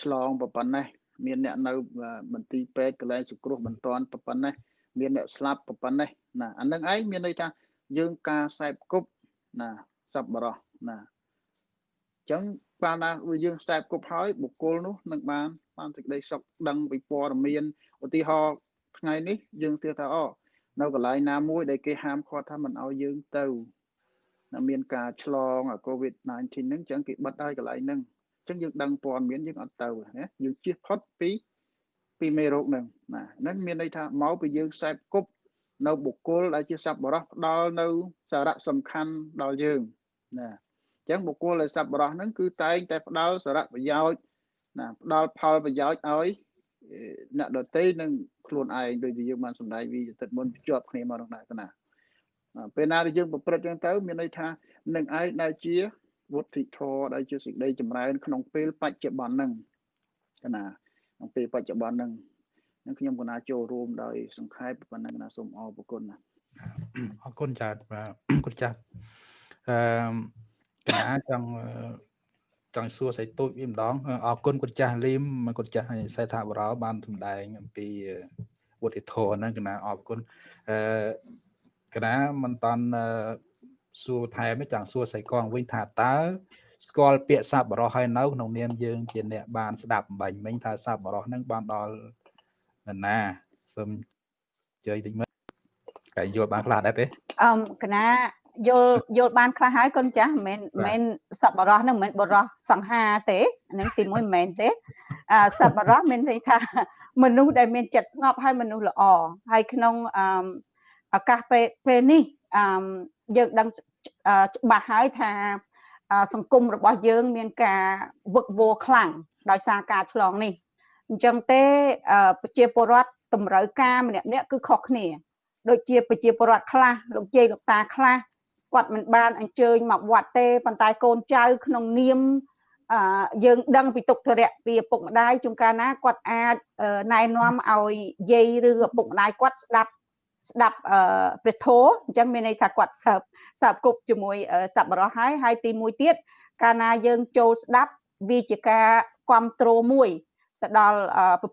ឆ្លងប៉ុណ្ណេះ មានអ្នកនៅមន្ទីរពេទ្យកន្លែងសង្គ្រោះបន្ទាន់ប៉ុណ្ណេះមានអ្នកស្លាប់ប៉ុណ្ណេះណាអានឹងឯងមានន័យថាយើងការខ្សែគប់ណាសប្បុរសណាអញ្ចឹងបានណាយើងខ្សែគប់ហើយបុគ្គលនោះនឹងបានបានសេចក្តីសុខដឹងពីព័ត៌មានឧទាហរណ៍ថ្ងៃនេះយើងទើថាអូនៅកន្លែងណាមួយដែលគេហាមឃាត់ថាមិនឲ្យយើងទៅណាមានការឆ្លង COVID-19 ហ្នឹងអញ្ចឹងគេបិទហើយកន្លែងហ្នឹងអញ្ចឹងយើងដឹងព័ត៌មានយើងអត់ទៅណាយើងជៀសផុតពីពីមេរោគហ្នឹងណាហ្នឹងមានន័យថាមកពីយើងខ្សែគប់នៅបុគ្គលដែលជាសប្បុរសផ្ដល់នៅសារៈសំខាន់ដល់យើងណាអញ្ចឹងបុគ្គលដែលសប្បុរសហ្នឹងគឺតែងតែផ្ដល់សារៈប្រយោជន៍ណាផ្ដល់ផលប្រយោជន៍ឲ្យអ្នកដតីនិងខ្លួនឯងដូចជាយើងបានសម្ដែងវិទិតមុនភ្ជាប់គ្នាមកដល់ណាពេលណាដែលយើងប្រព្រឹត្តចឹងទៅមានន័យថានឹងឯងដែលជា វុទ្ធិធរដែលជាសេចក្តីចម្រើន ក្នុងពេលបច្ចុប្បន្នហ្នឹងណាក្នុងពេលបច្ចុប្បន្នហ្នឹងនឹងខ្ញុំកណាចូលរួមដោយសង្ខេបប៉ុណ្ណឹងណាសូមអរគុណណាអរគុណចាបាទគុណចាស់អឺកណាចង់ចង់សួរសៃទូចវាម្ដងអរគុណគុណចាស់លីមគុណចាស់សេដ្ឋាបរោបានសម្ដែងអំពីវុទ្ធិធម៌ហ្នឹងកណាអរគុណអឺកណាមិនតាន់ សួរថែមចង់សួរសៃកងវិញថាតើស្គាល់ពាក្យសัพបរោះហើយនៅក្នុងនាមយើងជាអ្នកបានស្ដាប់បាញ់មិញថាសัพបរោះហ្នឹងបានដល់ណាសូមជ័យតិចមើលតែយល់បានខ្លះដែរទេអឹមកណាយល់យល់បានខ្លះហើយកូនចាស់មិនមែនសប្បរោះហ្នឹងមិនមែនបរោះសង្ហាទេហ្នឹងទីមួយមិនមែនទេអសប្បរោះមានន័យថាមនុស្សដែលមានចិត្តស្ងប់ហើយមនុស្សល្អហើយក្នុងអឺឱកាសពេលពេលនេះអឺ យើងដឹងច្បាស់ហើយថាសង្គមរបស់យើងមានការវឹកវរខ្លាំងដោយសារការឆ្លងនេះអញ្ចឹងទេប្រជាពលរដ្ឋតម្រូវការម្នាក់ម្នាក់គឺខុសគ្នាដូចជាប្រជាពលរដ្ឋខ្លះលោកជ័យលោកតាខ្លះគាត់មិនបានអញ្ជើញមកវត្តទេប៉ុន្តែកូនចៅក្នុងនាមអឺយើងដឹងពីទុក្ខធរៈពីឪពុកម្ដាយជួនកាលណាគាត់អាចណែនាំឲ្យយាយឬឪពុកម្ដាយគាត់ស្ដាប់ ស្ដាប់អឺព្រះធម៌អញ្ចឹងមានន័យថាគាត់សើបសើបគប់ជាមួយសប្បុរសហើយហើយទីមួយទៀតកាលណាយើងចូលស្ដាប់វាជាការគ្រប់គ្រងមួយទៅដល់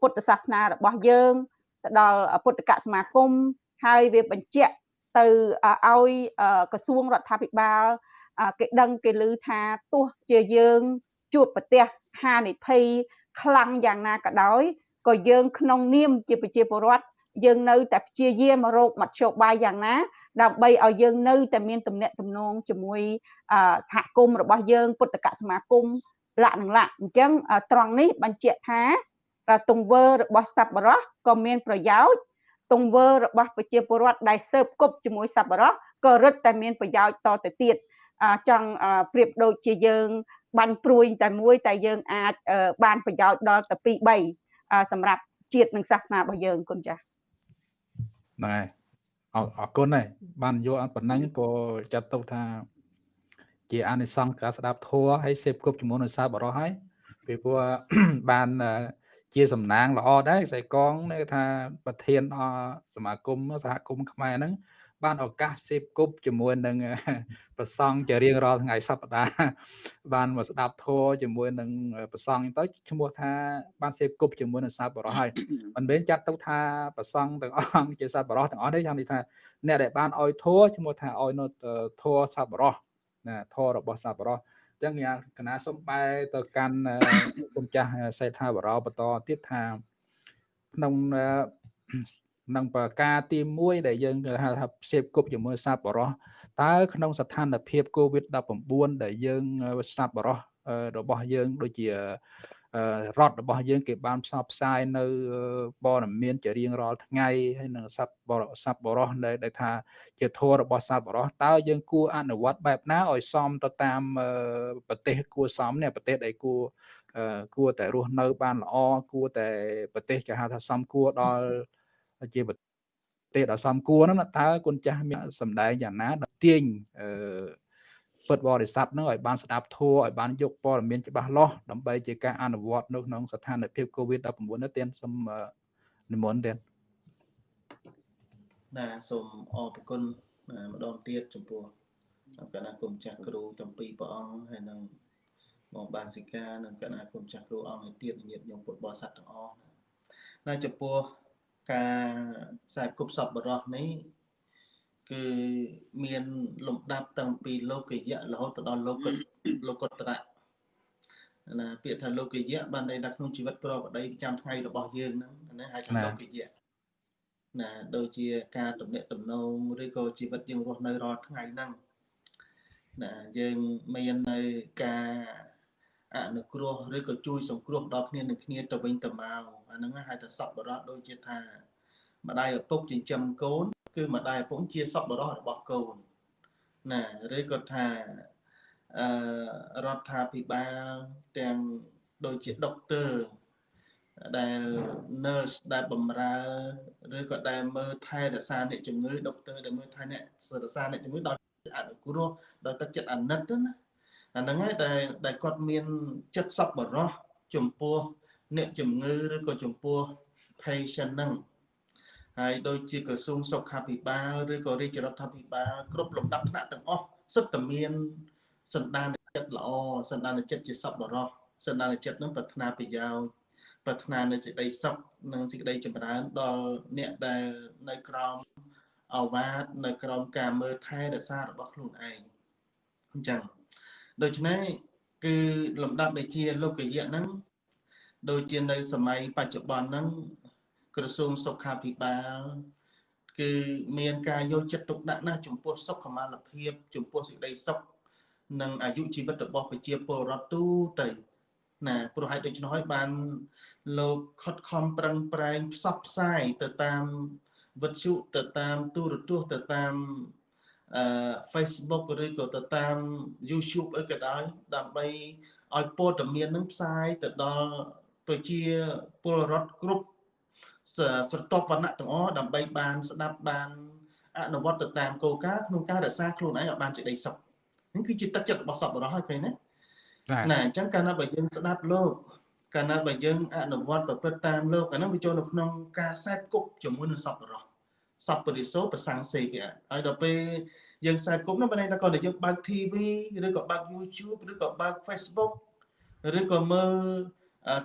ពុទ្ធសាសនារបស់យើងទៅដល់ពុទ្ធកសមាគមហើយវាបញ្ជាក់ទៅឲ្យក្រសួងរដ្ឋាភិបាលគេដឹងគេឮថាទោះជាយើងជួបប្រទះហានិភ័យខ្លាំងយ៉ាងណាក៏ដោយក៏យើងក្នុងនាមជាប្រជាពលរដ្ឋ យើងនៅតែព្យាយាមរកមធ្យោបាយយ៉ាងណា ដើម្បីឲ្យយើងនៅតែមានទំនាក់ទំនងជាមួយសហគមន៍របស់យើងពុទ្ធកសមាគមលក្ខនឹងលក្ខអញ្ចឹងត្រង់នេះបញ្ជាក់ថាទង្វើរបស់សប្បុរសក៏មានប្រយោជន៍ទង្វើរបស់ប្រជាពលរដ្ឋដែលស៊ើបគប់ជាមួយសប្បុរសក៏រឹតតែមានប្រយោជន៍តទៅទៀតចង់ប្រៀបដូចជាយើងបាញ់ព្រួយតែមួយតែយើងអាចបានប្រយោជន៍ដល់ទៅ2 3សម្រាប់ជាតិនិងសាសនារបស់យើងគុណចាស់ ហ្នឹងហើយអរគុណហើយបានយកប៉ុណ្ណឹងក៏ចាត់ទុកថា ជាអានិសង្សការស្ដាប់ធัวហើយសេពគប់ជាមួយនឹងសាបរោះហើយពីព្រោះបានជាសំណាងល្អដែរខ្សែកងនៅថាប្រធានសមាគមសហគមន៍ខ្មែរហ្នឹង បានឱកាសសេពគប់ជាមួយនឹងប្រសង់ជារៀងរាល់ថ្ងៃសប្តាហ៍បានមកស្ដាប់ធម៌ជាមួយនឹងប្រសង់ទៅឈ្មោះថាបានសេពគប់ជាមួយនឹងសាបរោះហើយមិនមែនចាត់ទៅថាប្រសង់ទាំងអង្គជាសាបរោះទាំងអស់ទេចាំនិយាយថាអ្នកដែលបានឲ្យធម៌ឈ្មោះថាឲ្យនៅធម៌សាបរោះណាធម៌របស់សាបរោះអញ្ចឹងយ៉ាងកណាសុំបែរទៅកាន់គុំចាស់សេដ្ឋាបរោបន្តទៀតថាក្នុងក្និងប្រការទី1ដែលយើងហៅថាព្យាបគប់ជាមួយសប្បុរសតើក្នុងស្ថានភាព COVID-19 ដែលយើងសប្បុរសរបស់យើងដូចជារដ្ឋរបស់យើងគេបានផ្សព្វផ្សាយនៅព័ត៌មានជារៀងរាល់ថ្ងៃហើយនឹងសັບសັບបរោះដែលថាជាធម៌របស់សັບបរោះតើយើងគួរអនុវត្តបែបណាឲ្យសមទៅតាមប្រទេសគួរសមនេះប្រទេសដែលគួរគួរតែរស់នៅបានល្អគួរតែប្រទេសគេហៅថាសមគួរដល់ ជាប្រទេសដ៏សមគួរហ្នឹងតើគុណចាស់មានសម្ដែងយ៉ាងណាដល់ទាញអឺពុទ្ធបរិស័ទនឹងឲ្យបានស្ដាប់ធម៌ឲ្យបានយកព័ត៌មានច្បាស់លាស់ដើម្បីជាការអនុវត្តនៅក្នុងស្ថានភាព COVID-19 នេះទៀតសូមនិមន្តទៀតណាសូមអរគុណម្ដងទៀតចំពោះគណៈគុំចាស់គ្រូទាំងពីរព្រះអង្គហើយនឹងមកបាសិកានិងគណៈគុំចាស់គ្រូអង្គឲ្យទៀតញាតិញោមពុទ្ធបរិស័ទទាំងអស់ណាចំពោះ ការខ្សែគប់សពបរោះនេះគឺមានលំដាប់តាំងពីលោកយៈរហូតទៅដល់លោកលោកតរៈណាពាក្យថាលោកយៈបានន័យថាក្នុងជីវិតប្រកបដីប្រចាំថ្ងៃរបស់យើងហ្នឹងណាហៅថាលោកយៈណាដូចជាការតំណាក់តំណងឬក៏ជីវិតយើងរស់នៅរាល់ថ្ងៃហ្នឹងណាយើងមាននៅការ អនុគ្រោះឬក៏ជួយសង្គ្រោះដល់គ្នានឹងគ្នាទៅវិញទៅមកអាហ្នឹងហៅថាសពបរោះដូចជាថាម្ដាយឪពុកចិញ្ចឹមកូន គឺម្ដាយឪពុកជាសពបរោះរបស់កូនណាឬក៏ថាអឺរដ្ឋាភិបាលទាំងដូចជាដុកទ័រដែល nurse ដែលបម្រើឬក៏ដែលមើលថែរក្សាអ្នកជំងឺដុកទ័រដែលមើលថែអ្នករក្សាអ្នកជំងឺដោយអនុគ្រោះដោយទឹកចិត្តអាណិតណា អាហ្នឹងហើយដែលដែលគាត់មានចិត្តសប្បុរសចំពោះអ្នកជំងឺឬក៏ចំពោះ patient ហ្នឹងហើយដូចជាក្រសួងសុខាភិបាលឬក៏រាជរដ្ឋាភិបាលគ្រប់លំដាប់ថ្នាក់ទាំងអស់សិតតែមានសន្តានចិត្តល្អសន្តានចិត្តជាសប្បុរសសន្តានចិត្តនឹងប្រាថ្នាប្រយោជន៍ប្រាថ្នានៅសេចក្តីសុខនិងសេចក្តីចម្រើនដល់អ្នកដែលនៅក្រោមអវាទនៅក្រោមការមើលថែរក្សារបស់ខ្លួនឯងអញ្ចឹង ដូច្នេះគឺលំដាប់ដែលជាលោកយៈហ្នឹងដូចជានៅសម័យបច្ចុប្បន្នហ្នឹងក្រសួងសុខាភិបាលគឺមានការយកចិត្តទុកដាក់ណាស់ចំពោះសុខុមាលភាព ចំពោះសេចក្តីសុខនិងអាយុជីវិតរបស់ប្រជាពលរដ្ឋទូទៅណាព្រោះហេតុដូច្នោះហើយបានលោកខិតខំប្រឹងប្រែងផ្សព្វផ្សាយទៅតាមវិទ្យុទៅតាមទូរទស្សន៍ទៅតាមអឺ Facebook ឬក៏ទៅតាម YouTube អីក៏ដោយដើម្បីឲ្យព័ត៌មាននឹងផ្សាយទៅដល់ប្រជាពលរដ្ឋគ្រប់ស្រទាប់វណ្ណៈទាំងអស់ដើម្បីបានស្ដាប់បានអនុវត្តទៅតាមគោលការណ៍ក្នុងការរក្សាខ្លួនឯងឲ្យបានជាដីសុខនេះគឺជាទឹកចិត្តរបស់សពបរោះហើយឃើញណាណាអញ្ចឹងកាលណាបើយើងស្ដាប់លោកកាលណាបើយើងអនុវត្តប្រព្រឹត្តតាមលោកអានោះវាចូលនៅក្នុងការខ្សែគប់ជាមួយនឹងសពបរោះ សពរិសោប្រសង្សេកហើយដល់ពេលយើងខ្សែគប់នោះបើន័យថាគាត់តែយើងបើក TV ឬក៏បើក YouTube ឬក៏បើក Facebook ឬក៏មើល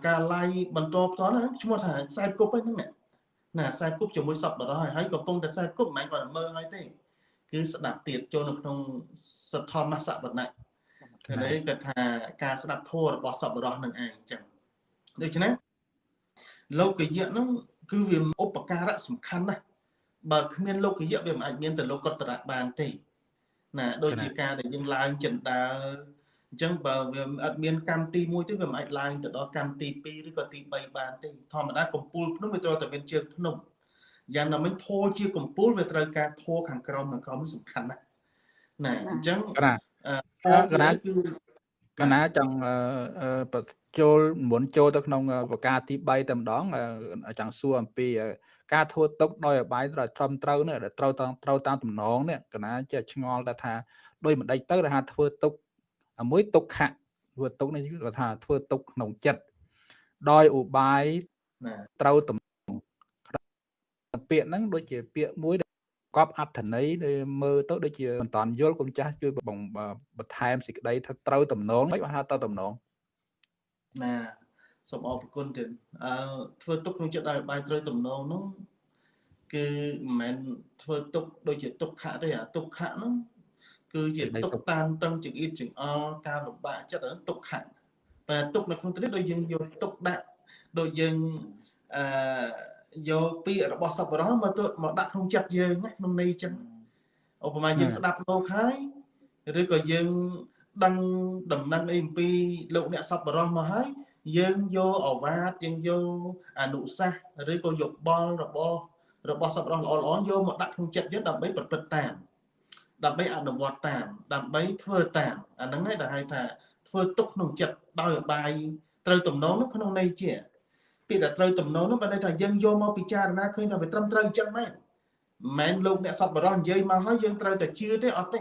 ការ live បន្តផ្ទាល់ហ្នឹងឈ្មោះថាខ្សែគប់ហ្នឹងណាខ្សែគប់ជាមួយសពបរោះហើយកំពុងតែខ្សែគប់មិនមែនគាត់មើលហើយទេគឺស្ដាប់ទៀតចូលនៅក្នុងសទ្ធម្មសវណៈគឺនេះគាត់ថាការស្ដាប់ធម៌របស់សពរោះនឹងឯងអញ្ចឹងដូច្នេះលោកយៈហ្នឹងគឺវាឧបការៈសំខាន់ណាស់ បើគ្មានលោកយៈវាមិនអាចមានទៅលោកកតរៈបានទេណាដូចជាការដែលយើងឡើងចិន្តាអញ្ចឹងបើវាអត់មានកម្មទី1ទេវាមិនអាចឡើងទៅដល់កម្មទី2ឬក៏ទី3បានទេធម្មតាកំពូលភ្នំវាត្រូវតែមានជើងភ្នំយ៉ាងណាមិញធោជាកំពូលវាត្រូវការធោខាងក្រោមខាងក្រោមសំខាន់ណាស់ណាអញ្ចឹងកណាគឺកណាចង់ចូលមុនចូលទៅក្នុងប្រការទី3តែម្ដងចង់សួរអំពី ការធ្វើទុកដោយអបាយត្រូវត្រឹមត្រូវនេះត្រូវតាមត្រូវតាមតំណងនេះកណាចេះឆ្ងល់តែថាដោយមិនដេចទៅថាធ្វើទុកមួយទុកខៈធ្វើទុកនេះគឺថាធ្វើទុកក្នុងចិត្តដោយឧបាយត្រូវតំពាក្យហ្នឹងដូចជាពាក្យមួយកប់អត្ថន័យដែលមើលទៅដូចជាមិនតាន់យល់គុំចាស់ជួយបងបន្ថែមសេចក្តីថាត្រូវតំណងមិនហៅទៅតំណងណា សូមអរគុណទៀតអឺធ្វើទុកក្នុងចិត្តឲ្យបាយត្រូវតំណងនោះគឺមិនមែនធ្វើទុកដូចជាទុកខៈទេអាទុកខៈនោះគឺជាទុកតាមតឹងចង្អៀតចង្អល់ការលំបាកចិត្តហ្នឹងទុកខៈតែទុកនៅក្នុងទីនេះដូចយើងយកទុកដាក់ដូចយើងអឺយកពាក្យរបស់សពរោះមកទៅមកដាក់ក្នុងចិត្តយើងណាក្នុងន័យចឹងឧបមាយើងស្ដាប់លោកហើយឬក៏យើងដឹងដំណឹងអីអំពីលោកអ្នកសពរោះមកហើយ យើងយកអវាទយើងយកអនុសាសន៍ឬក៏យកបល់របស់របស់សពរោះល្អល្អយកមកដាក់ក្នុងចិត្តយើងដើម្បីប្រព្រឹត្តតាម ដើម្បីអនុវត្តតាម ដើម្បីធ្វើតាមអាហ្នឹងឯងដែលហៅថាធ្វើទុកក្នុងចិត្តដោយអបាយត្រូវទំនងក្នុងក្នុងន័យជាពាក្យដែលត្រូវទំនងនោះបានន័យថាយើងយកមកពិចារណាឃើញថាវាត្រឹមត្រូវអញ្ចឹងមែនមិនមែនលោកអ្នកសពបរោះនិយាយមកហើយយើងត្រូវតែជឿទេអត់ទេ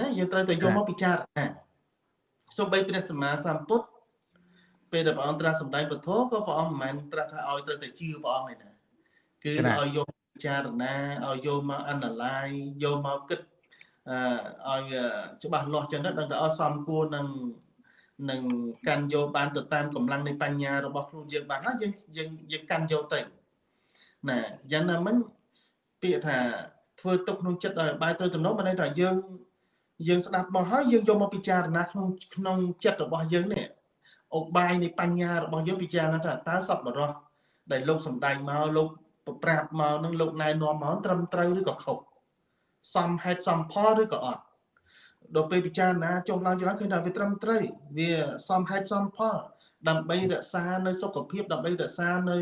ណាយើងត្រូវតែយកមកពិចារណាសូម្បីព្រះសម្មាសម្ពុទ្ធ ពេលដែលព្រះអង្គត្រាស់សម្ដែងពធក៏ព្រះអង្គមិនមែនត្រាស់ថាឲ្យត្រូវតែជឿព្រះអង្គឯណាគឺឲ្យយកពិចារណាឲ្យយកមក analyze យកមកគិតអឺឲ្យច្បាស់លាស់ចឹងទៅដឹងថាអសមគួរនឹងនឹងកាន់យកបានទៅតាមកម្លាំងនៃបញ្ញារបស់ខ្លួនយើងបានណាយើងយើងយើងកាន់យកទៅណាយ៉ាងណាមិញពាក្យថាធ្វើទុកក្នុងចិត្តឲ្យបាយត្រូវទំនងមិនន័យថាយើងយើងស្ដាប់មកហើយយើងយកមកពិចារណាក្នុងក្នុងចិត្តរបស់យើងនេះ អុបាយនៃបញ្ញារបស់យើងពិចារណាថាតើសពបរោះដែលលោកសំដែងមកលោកប្រាប់មកនឹងលោកណែនាំមកត្រឹមត្រូវឬក៏ខុសសមហេតុសមផលឬក៏អត់ដល់ពេលពិចារណាចុះឡើងចឡើងឃើញថាវាត្រឹមត្រូវវាសមហេតុសមផល ដើម្បីរក្សានៅសុខភាពដើម្បីរក្សានៅ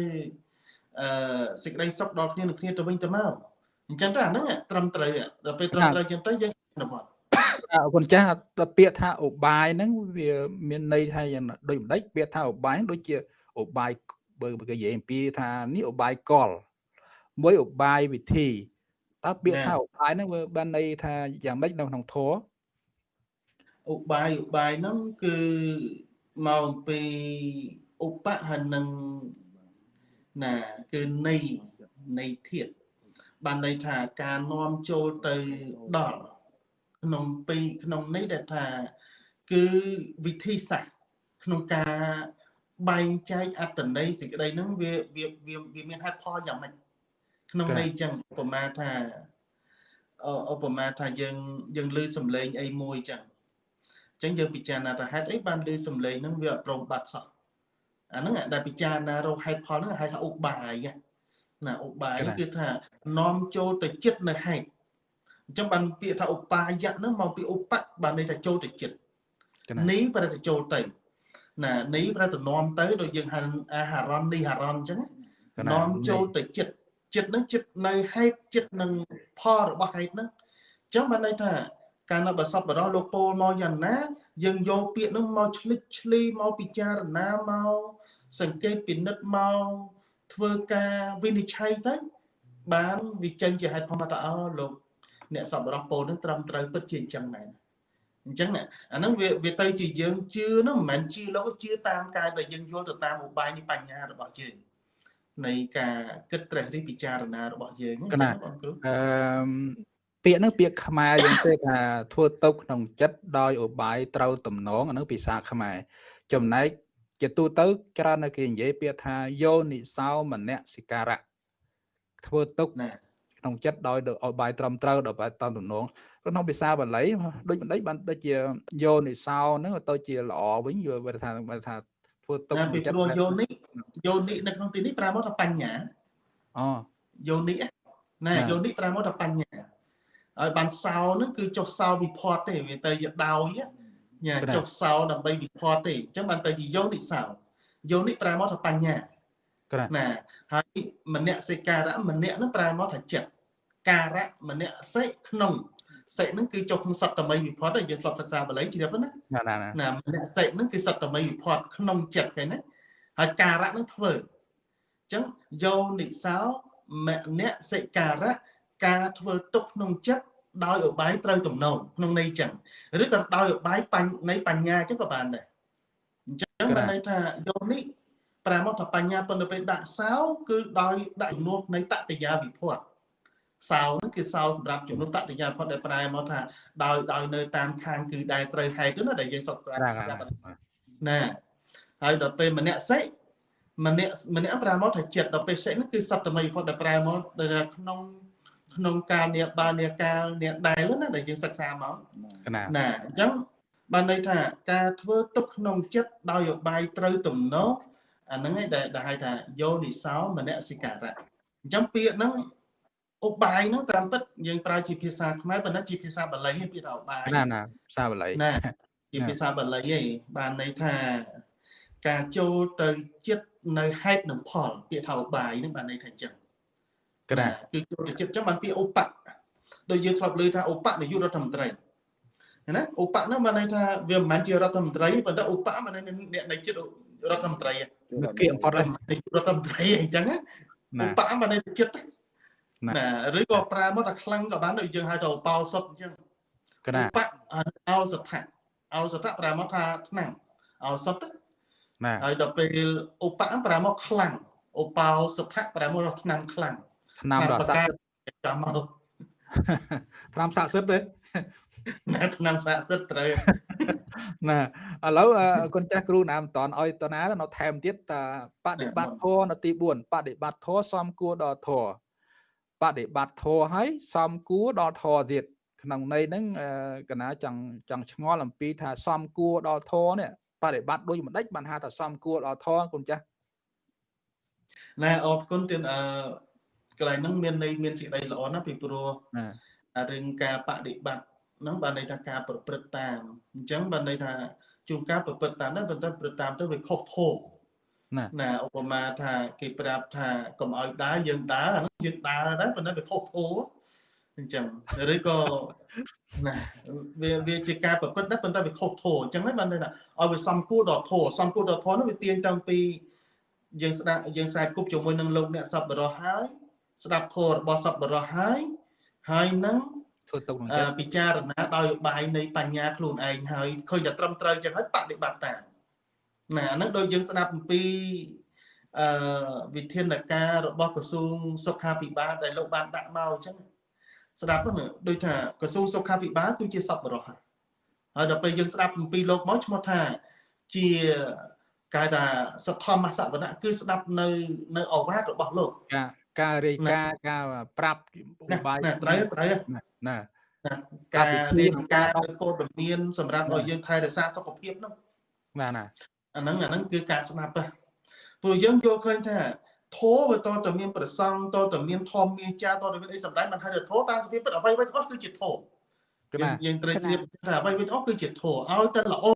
អឺសេចក្តីសុខដល់គ្នានឹងគ្នាទៅវិញទៅមកអញ្ចឹងទៅអាហ្នឹងត្រឹមត្រូវដល់ពេលត្រឹមត្រូវអញ្ចឹងទៅយើងអនុវត្ត អរគុណចាស់ពាក្យថាឧបាយហ្នឹងវាមានន័យថាយ៉ាងដូចម្ដេចពាក្យថាឧបាយដូចជាឧបាយបើគេនិយាយអំពីថានេះឧបាយកលមួយឧបាយវិធីតើពាក្យថាឧបាយហ្នឹងវាបានន័យថាយ៉ាងម៉េចនៅក្នុងធម៌ឧបាយឧបាយហ្នឹងគឺមកអំពីឧបហនឹងណាគឺនៃនៃធាតបានន័យថាការនាំចូលទៅដល់ ក្នុងពីក្នុងនេះដែលថា គឺវិធីសាស្ត្រក្នុងការបែងចែកអត្តន័យសេចក្តីហ្នឹងវាវាវាមានហេតុផលយ៉ាងម៉េចក្នុងន័យចឹងឧបមាថាឧបមាថាយើងយើងលឺសំឡេងអីមួយចឹងអញ្ចឹងយើងពិចារណាថាហេតុអីបានលឺសំឡេងហ្នឹងវាអត់ប្រមបាត់សោះអាហ្នឹងដែលពិចារណារកហេតុផលហ្នឹងហៅថាឧបាយណាឧបាយគឺថានាំចូលទៅចិត្តនៅហេតុ អញ្ចឹងបានពាក្យថាឧបាយៈហ្នឹងមកពីឧបៈបានន័យថាចូលទៅចិត្តនេះប្រែទៅចូលទៅណានេះប្រែទៅនាំទៅដូចយើងហៅអាហារននេះហារនអញ្ចឹងនាំចូលទៅចិត្តចិត្តហ្នឹងចិត្តនៅហេតុចិត្តនឹងផលរបស់ហេតុហ្នឹងអញ្ចឹងបានន័យថាកាលនៅបសពបរោះលោកពោលមកយ៉ាងណា យើងយកពាក្យហ្នឹងមកឆ្លិចឆ្លីមកពិចារណាមកសង្កេតពិនិត្យមកធ្វើការវិនិច្ឆ័យទៅបានវាចេញជាហេតុផលថាអើលោក អ្នកសពរោះពោលហ្នឹងត្រឹមត្រូវពិតជាអញ្ចឹងមែនអញ្ចឹងអាហ្នឹងវាវាទៅជាយើងជឿហ្នឹងមិនមែនជឿលោកជឿតាមការដែលយើងយល់ទៅតាមឧបាយនៃបញ្ញារបស់យើងនៃការគិតត្រេះរិះពិចារណារបស់យើងណាបងគ្រូអឺពាក្យហ្នឹងពាក្យខ្មែរយើងទេថាធ្វើទៅក្នុងចិត្តដោយឧបាយត្រូវតំណងអាហ្នឹងភាសាខ្មែរចំណែកជាទូទៅច្រើននៅគេនិយាយពាក្យថាយោនិសោមនសិការៈធ្វើទុក ក្នុងចិត្តដោយឲ្យបាយត្រឹមត្រូវដោយបាយតាមតំណងក្នុងភាសាបាលីដូចបណ្ឌិតបានដូចជាយោនិសោហ្នឹងទៅជាល្អវិញយល់ថាថាធ្វើទុកក្នុងចិត្តពីយោនិយោនិនៅក្នុងទីនេះប្រើមកថាបញ្ញាអូយោនិណាយោនិប្រើមកថាបញ្ញាហើយបានសោហ្នឹងគឺចុះសោវិផតទេវាទៅជាដោយញ៉ាចុះសោដើម្បីវិផតទេអញ្ចឹងបានទៅជាយោនិសោយោនិប្រើមកថាបញ្ញា ណាហើយមនសិការៈមនៈហ្នឹងប្រើមកថាចិត្តការៈមនៈសិក្នុងសិហ្នឹងគឺចុះក្នុងសត្តមីវិផតយើងធ្លាប់សិក្សាបាលីជ្រាបណាណាណាមនៈសិហ្នឹងគឺសត្តមីវិផតក្នុងចិត្តគេណាហើយការៈហ្នឹងធ្វើអញ្ចឹងយោនិសោមនសិការៈការធ្វើទុកក្នុងចិត្តដោយឧបាយត្រូវទំនងក្នុងន័យចឹងឬក៏ដោយឧបាយនៃបញ្ញាចឹងក៏បានដែរអញ្ចឹងបានន័យថាយោនេះ ប្រាមកថាបញ្ញាប៉ុន្តែពេលដាក់សោគឺដោយដាក់ជំនួសនៃតតយាវិភ័តសោហ្នឹងគឺសោសម្រាប់ជំនួសតតយាវិភ័តដែលប្រែមកថាដោយដោយនៅតាមខាងគឺដែលត្រូវហេតុណាដែលយើងសុខស្អាតណាហើយដល់ពេលមនសិម្នាក់ម្នាក់ប្រែមកថាចិត្តដល់ពេលសិហ្នឹងគឺសត្វតមីវិភ័តដែលប្រែមកដែលក្នុងក្នុងការនាបានាកាលនាដែលណាដែលយើងសិក្សាមកណាអញ្ចឹងបានន័យថាការធ្វើទុកក្នុងចិត្តដោយឧបាយត្រូវទំនង អាហ្នឹងឯងដែលហៅថាយោនិសោមនសិការៈអញ្ចឹងពាក្យហ្នឹងឧបាយហ្នឹងតាមពិតយើងប្រើជាភាសាខ្មែរប៉ុន្តែជាភាសាបាលីពាក្យថាឧបាយណាណាភាសាបាលីណាជាភាសាបាលីឯងបានន័យថាការចូលទៅចិត្តនៅហេតុនិងផលពាក្យថាឧបាយហ្នឹងបានន័យថាអញ្ចឹងក្រាគឺចូលទៅចិត្តអញ្ចឹងបានពាក្យឧបៈដូចយើងធ្លាប់លើថាឧបនាយករដ្ឋមន្ត្រីណាឧបៈហ្នឹងបានន័យថាវាមិនមែនជារដ្ឋមន្ត្រីប៉ុន្តែឧបៈបានន័យអ្នកនៃចិត្ត រដ្ឋមន្ត្រីគៀកផុតរដ្ឋមន្ត្រីអញ្ចឹងណាឧបៈបានន័យចិត្តណាឬក៏ប្រើមកថាខ្លាំងក៏បានដូចយើងហៅថាឧបោសុតអញ្ចឹងកណាឧបៈអោសថៈអោសថៈប្រើមកថាឆ្នាំអោសុតណាហើយដល់ពេលឧបៈប្រើមកខ្លាំងឧបោសថៈប្រើមកឆ្នាំខ្លាំងឆ្នាំដល់ស័ក្តិចាំមកឆ្នាំស័ក្តិសិទ្ធទេ ណាឆ្នាំស័ក្តិសិទ្ធត្រូវណាឥឡូវគុណចាស់គ្រូណាមិនតន់ឲ្យតណានៅថែមទៀតតាបដិបត្តិធម៌នៅទី4បដិបត្តិធម៌សំគួរដល់ធម៌បបដិបត្តិធម៌ហើយសំគួរដល់ធម៌ទៀតក្នុងន័យហ្នឹងកណាចង់ចង់ឆ្ងល់អំពីថាសំគួរដល់ធម៌នេះបដិបត្តិដូចមិនដេចបានហៅថាសំគួរដល់ធម៌គុណចាស់ណែអរគុណទៀតអឺកន្លែងហ្នឹងមានន័យមានសេចក្តីល្អណាស់ពីព្រោះរឿងការបដិបត្តិ ហ្នឹងបានន័យថាការប្រព្រឹត្តតាមអញ្ចឹងបានន័យថាជួនកាលប្រព្រឹត្តតាមដែរប៉ុន្តែប្រព្រឹត្តតាមទៅវាខុសធម៌ណាណាឧបមាថាគេប្រាប់ថាកុំឲ្យដើរយើងដើរអានោះយើងដើរដែរប៉ុន្តែវាខុសធម៌អញ្ចឹងឬក៏ណាវាវាជាការប្រព្រឹត្តដែរប៉ុន្តែវាខុសធម៌អញ្ចឹងហើយបានន័យថាឲ្យវាសំគួរដល់ធម៌សំគួរដល់ធម៌នោះវាទាញតាំងពីយើងស្ដាប់យើងខ្សែគប់ជាមួយនឹងលោកអ្នកសពបរោះហើយស្ដាប់ធម៌របស់សពបរោះហើយហើយនឹង ធ្វើទុកនឹងចិត្តពិចារណាដោយបាយនៃបញ្ញាខ្លួនឯងហើយឃើញតែត្រឹមត្រូវចឹងហើយបដិបត្តិតាមណាហ្នឹងដូចយើងស្ដាប់អំពីអឺវិធានការរបស់ក្រសួងសុខាភិបាលដែលលោកបានដាក់មកអញ្ចឹងស្ដាប់ហ្នឹងដូចថាក្រសួងសុខាភិបាលគឺជាសពរោះហើយដល់ពេលយើងស្ដាប់អំពីលោកមកឈ្មោះថាជាគេថាសទ្ធម្មសវណៈគឺស្ដាប់នៅនៅអវាទរបស់លោកការ ការរាយការណ៍ការប្រាប់បាយត្រូវត្រូវណាការរាយការណ៍ព័ត៌មានសម្រាប់ឲ្យយើងថែរក្សាសុខភាពហ្នឹងណាណាអាហ្នឹងអាហ្នឹងគឺការស្ដាប់ព្រោះយើងយល់ឃើញថាធោវាតតមានប្រសង់តតមានធម្មមាចាតតមានអីសម្ដែងមិនហើយធោតាមសភាពពិតអ្វីៗទាំងអស់គឺជាធោយើងត្រូវជ្រាបថាអ្វីៗទាំងអស់គឺជាធោឲ្យតែល្អ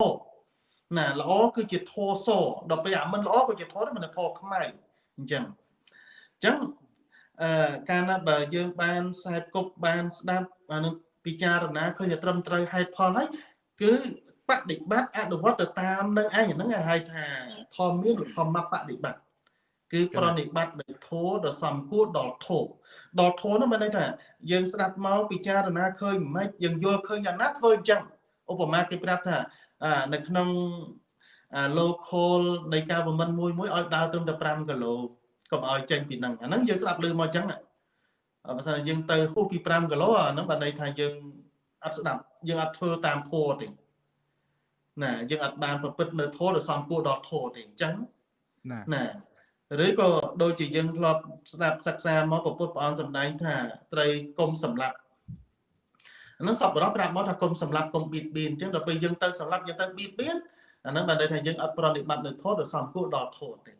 ណាល្អគឺជាធោសដល់ពេលអាមិនល្អក៏ជាធោដែរមិនធោខ្មៅអញ្ចឹងអញ្ចឹង អឺកាលណាបើយើងបានខ្សែគប់បានស្ដាប់អានឹងពិចារណាឃើញតែត្រឹមត្រូវហេតុផលហើយគឺបដិបត្តិអនុវត្តទៅតាមនឹងឯងហ្នឹងហៅថាធម្មមានឬធម្មបដិបត្តិគឺប្រណិបត្តិដោយធោដ៏សំគួរដល់ធោដល់ធោនោះមានន័យថាយើងស្ដាប់មកពិចារណាឃើញមិនយើងយល់ឃើញយ៉ាងណាធ្វើអញ្ចឹងឧបមាគេប្រាប់ថានៅក្នុង local នៃការបំមិនមួយមួយឲ្យដើរត្រឹមតែ5គីឡូ កុំឲ្យចេញពីហ្នឹងអាហ្នឹងយើងស្ដាប់ឮមកអញ្ចឹងបើសិនយើងទៅហួសពី5គីឡូអាហ្នឹងបានន័យថាយើងអត់ស្ដាប់យើងអត់ធ្វើតាមធម៌ទេណាយើងអត់បានប្រព្រឹត្តនៅធម៌ដែលសំគួរដល់ធម៌ទេអញ្ចឹងណាណាឬក៏ដូចជាយើងធ្លាប់ស្ដាប់សិក្សាមកពុទ្ធព្រះអង្គសម្ដែងថាត្រូវគុំសម្លាប់អានឹងសពបរោះប្រាប់មកថាគុំសម្លាប់គុំបៀតបៀនអញ្ចឹងដល់ពេលយើងទៅសម្លាប់យើងទៅបៀតបៀនអានឹងបានន័យថាយើងអត់ប្រតិបត្តិនៅធម៌ដែលសំគួរដល់ធម៌ទេ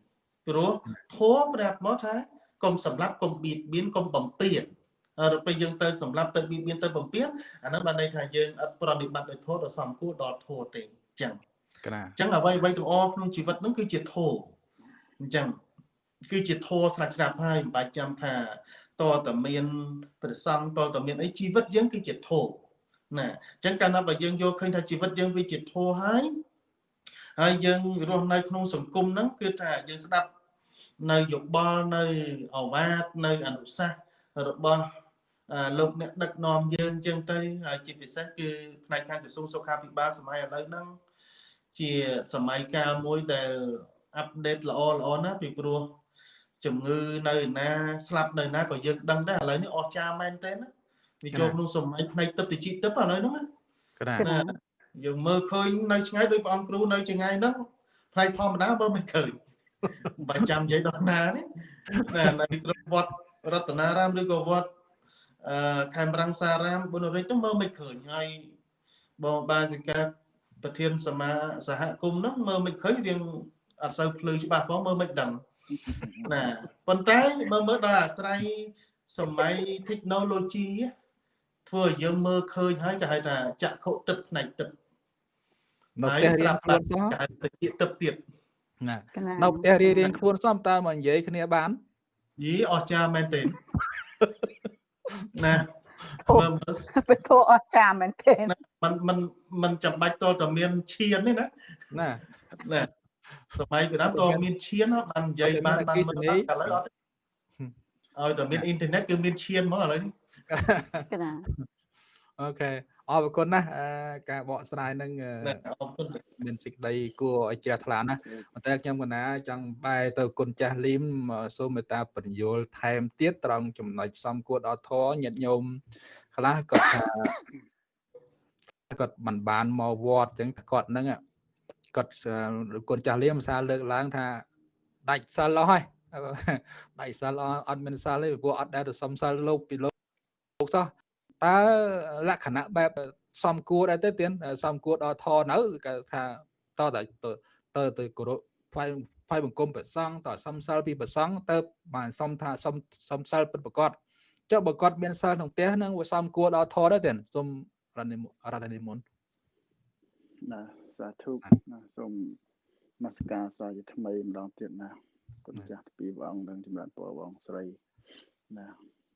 ព្រោះធម៌ប្រាប់មកថាគុំសម្លាប់គុំបៀតបៀនគុំបំពេញដល់ពេលយើងទៅសម្លាប់ទៅបៀតបៀនទៅបំពេញអានឹងបានន័យថាយើងអត់ប្រតិបត្តិនៅធម៌ដែលសំគួរដល់ធម៌ទេអញ្ចឹងកណាអញ្ចឹងអ្វីអ្វីទាំងអស់ក្នុងជីវិតហ្នឹងគឺជាធម៌អញ្ចឹងគឺជាធម៌ស្រាច់ស្រាប់ហើយមិនបាច់ចាំថាតើតមានប្រសង់តើតមានអីជីវិតយើងគឺជាធម៌ណាអញ្ចឹងកាលណាបើយើងយកឃើញថាជីវិតយើងវាជាធម៌ហើយហើយយើងរស់នៅក្នុងសង្គមហ្នឹងគឺថាយើងស្ដាប់ នៅយោបល់នៅអវាទនៅអនុសាសន៍របស់លោកអ្នកដឹកនាំយើងចឹងទៅហើយជាពិសេសគឺផ្នែកខាងក្រសួងសុខាភិបាលសម័យឥឡូវហ្នឹងជាសម័យកាលមួយដែលអាប់ដេតល្អល្អណាស់ពីព្រោះជំងឺនៅណាស្លាប់នៅណាក៏យើងដឹងដែរឥឡូវនេះអស្ចារ្យមែនទែនវាចូលក្នុងសម័យផ្នែកទឹកតិចទឹកឥឡូវហ្នឹងណាយើងមើលឃើញនៅឆ្ងាយដោយព្រះអង្គគ្រូនៅឆ្ងាយហ្នឹងផ្នែកធម្មតាមើលមិនឃើញ បើចាំនិយាយដល់ណានេះណានៅក្នុងវត្តរតនារាមឬក៏វត្តអឺខេមរង្សារាមបុណរិទ្ធហ្នឹងមើលមិនឃើញហើយបងបាសិកាប្រធានសមាសហគមន៍ហ្នឹងមើលមិនឃើញរៀងអត់សូវភ្លឺច្បាស់ផងមើលមិនដឹងណាប៉ុន្តែមើលមើលដល់អាស្រ័យសម័យ technology ធ្វើឲ្យយើងមើលឃើញហើយគេហៅថាចក្ខុទឹកផ្នែកទឹកនៅផ្ទះរៀនខ្លួនសោះគេហៅទឹកទឹកទៀត ណានៅផ្ទះរៀនរៀនខ្លួនសមតើមកនិយាយគ្នាបានយីអស្ចារ្យមែនទេណាមើលមើលពធអស្ចារ្យមែនទេมันมันมันចាំបាច់តតែមានឈានទេណាណាណាសម័យពីដើមតមានឈានបាននិយាយបានបានមើលឥឡូវអត់ឲ្យតែមានអ៊ីនធឺណិតគឺមានឈានមកឥឡូវនេះអូខេ អរគុណណាស់ការបកស្រាយនឹងមានសេចក្តីគួរឲ្យជ្រះថ្លាណាស់ប៉ុន្តែខ្ញុំកណាចង់បែរទៅគុណចាស់លីមសូមមេត្តាបញ្យលថែមទៀតត្រង់ចំណុចសំគួរដល់ធរញាតិញោមខ្លះគាត់ថាគាត់មិនបានមកវត្តអញ្ចឹងគាត់ហ្នឹងគាត់គុណចាស់លៀមភាសាលើកឡើងថាដាច់សិលអស់ហើយដៃសិលអត់មានសិលទេព្រោះអត់ដែលទៅសុំសិលលោកពីលោកលោកសោះ តើលក្ខណៈបែបសំគួរដែរទេទៀនសំគួរដល់ធនៅគេថាតតែទៅទៅគោរពថ្វាយថ្វាយបង្គំព្រះសង្ឃតសំសិលពីព្រះសង្ឃទៅបានសុំថាសុំសុំសិលពិតប្រកបចុះបើគាត់មានសិលក្នុងផ្ទះនឹងវាសំគួរដល់ធដែរទៀនសូមរតនិរតនិមន្តណាសាធុណាសូមនមស្ការសាជាថ្មីម្ដងទៀតណាគុណចាស់ពីព្រះអង្គនឹងចម្រើនពរបងស្រីណា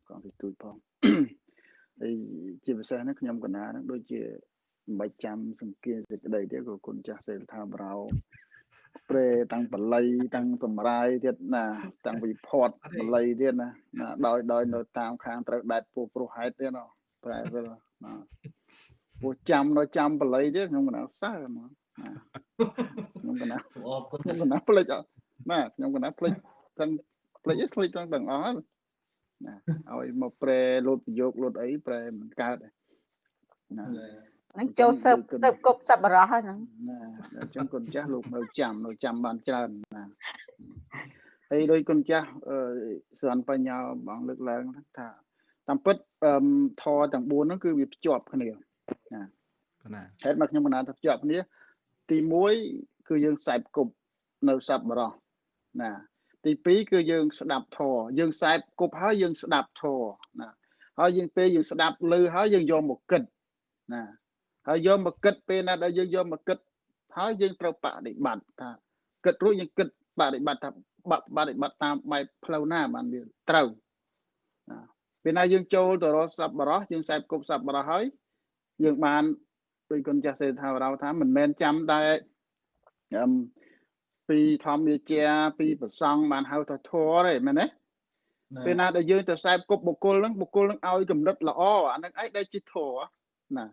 កងទីទូចផង ហើយជាពិសេសហ្នឹងខ្ញុំកណាហ្នឹងដូចជាមិនបាច់ចាំសង្កេតសេចក្តីទេក៏គុណចាស់សេលថាបរោព្រែតាំងបល័យតាំងសម្រាយទៀតណាតាំងវិផតបល័យទៀតណាណាដោយដោយនៅតាមខាងត្រូវដែតពោះព្រោះហេតុទៀតណាប្រែទៅណាពោះចាំនៅចាំបល័យទៀតខ្ញុំកណាសើហ្មងខ្ញុំកណាអរគុណខ្ញុំកណាផ្លេចណាខ្ញុំកណាផ្លេចទាំងផ្លេចផ្លេចទាំងទាំងអស់ ណាឲ្យមកប្រែលោតប្រយោគលោតអីប្រែមិនកើតណាហ្នឹងចូលសើបសើបគប់សប្បុរសហ្នឹងណាអញ្ចឹងគុណចាស់លោកនៅចាំនៅចាំបានច្រើនណាហើយដោយគុណចាស់អឺសន្នបញ្ញាបងលើកឡើងថាតាមពិតធរទាំង4ហ្នឹងគឺវាភ្ជាប់គ្នាណាណាហេតុមកខ្ញុំបណ្ដាថាភ្ជាប់គ្នាទី1គឺយើងខ្សែគប់នៅសប្បុរសណា ទី2គឺយើងស្ដាប់ធម៌យើងខ្សែគប់ហើយយើងស្ដាប់ធម៌ណាហើយយើងពេលយើងស្ដាប់ឮហើយយើងយកមកគិតណាហើយយកមកគិតពេលណាដែលយើងយកមកគិតហើយយើងត្រូវបដិបត្តិថាគិតរួចយើងគិតបដិបត្តិថាបបដិបត្តិតាមបែបផ្លូវណាបានវាត្រូវណាពេលណាយើងចូលទៅរកសប្បុរសយើងខ្សែគប់សប្បុរសហើយយើងបានដោយគុណចាស់សេថារោថាមិនមែនចាំតែអឹម ពីធម្មវិជាពីប្រសង់បានហៅថាធរទេមែនទេពេលណាដែលយើងទៅខ្សែគប់បុគ្គលហ្នឹងបុគ្គលហ្នឹងឲ្យកម្រិតល្អអាហ្នឹងឯងដែលជាធរណា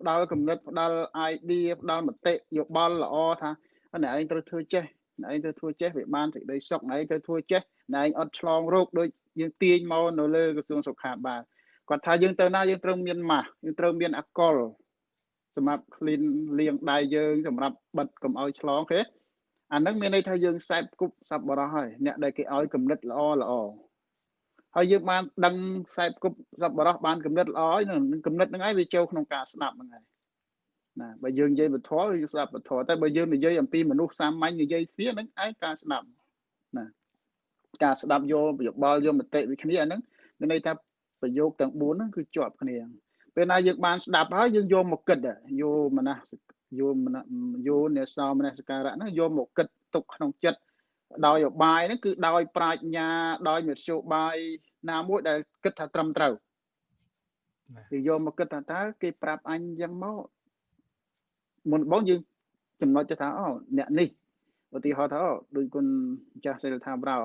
ផ្ដល់កម្រិតផ្ដល់ idea ផ្ដល់មតិយោបល់ល្អថាអ្នកឯងត្រូវធ្វើចេះអ្នកឯងត្រូវធ្វើចេះវាបានសេចក្តីសុខអ្នកឯងត្រូវធ្វើចេះអ្នកឯងអត់ឆ្លងរោគដូចយើងទាញមកនៅលើក្រសួងសុខាភិបាលគាត់ថាយើងទៅណាយើងត្រូវមានម៉ាស់យើងត្រូវមានអកុលសម្រាប់ clean លាងដៃយើងសម្រាប់បិទកុំឲ្យឆ្លងគេ អានឹងមានន័យថាយើងខ្សែគប់សប្បុរសហើយអ្នកដែលគេឲ្យគំនិតល្អល្អហើយយើងបានដឹងខ្សែគប់សប្បុរសបានគំនិតល្អហើយនឹងគំនិតហ្នឹងឯងវាចូលក្នុងការស្ដាប់ហ្នឹងហើយណាបើយើងនិយាយពធយើងស្ដាប់ពធតែបើយើងនិយាយអំពីមនុស្សសាមញ្ញនិយាយគ្នាហ្នឹងឯងការស្ដាប់ណាការស្ដាប់យកយោបល់យកមតិវិគ្នាហ្នឹងមានន័យថាប្រយោគទាំង4ហ្នឹងគឺជាប់គ្នាពេលណាយើងបានស្ដាប់ហើយយើងយកមកគិតយកមនស យកមនយកនេសោមនសការៈហ្នឹងយកមកគិតទុកក្នុងចិត្តដោយឧបាយហ្នឹងគឺដោយប្រាជ្ញាដោយមធ្យោបាយណាមួយដែលគិតថាត្រឹមត្រូវគឺយកមកគិតថាតើគេប្រាប់អញយ៉ាងមកមុនបងយើងចំណុចទៅថាអូអ្នកនេះឧទាហរណ៍ថាអូដូចគុណចាស់សិលថាប្រោ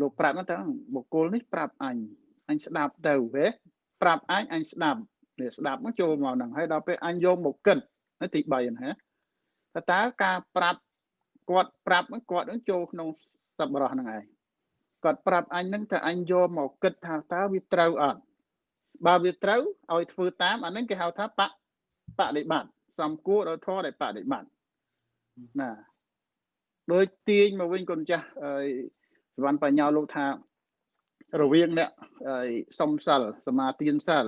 លោកប្រាប់ថាបុគ្គលនេះប្រាប់អញអញស្ដាប់ទៅហេប្រាប់អញអញស្ដាប់នេះស្ដាប់មកចូលមកហ្នឹងហើយដល់ពេលអញយកមកគិត ទី3ណាថាតើការប្រាប់គាត់ប្រាប់គាត់នឹងចូលក្នុងសប្បុរសហ្នឹងឯងគាត់ប្រាប់អញហ្នឹងថាអញយកមកគិតថាតើវាត្រូវអត់បើវាត្រូវឲ្យធ្វើតាមអាហ្នឹងគេហៅថាបបដិបត្តិសំគួរដល់ធម៌ដែលបដិបត្តិណាដោយទាញមកវិញគុណចាស់សវណ្ណបញ្ញាលោកថារវាងអ្នកសុំសិលសមាទានសិល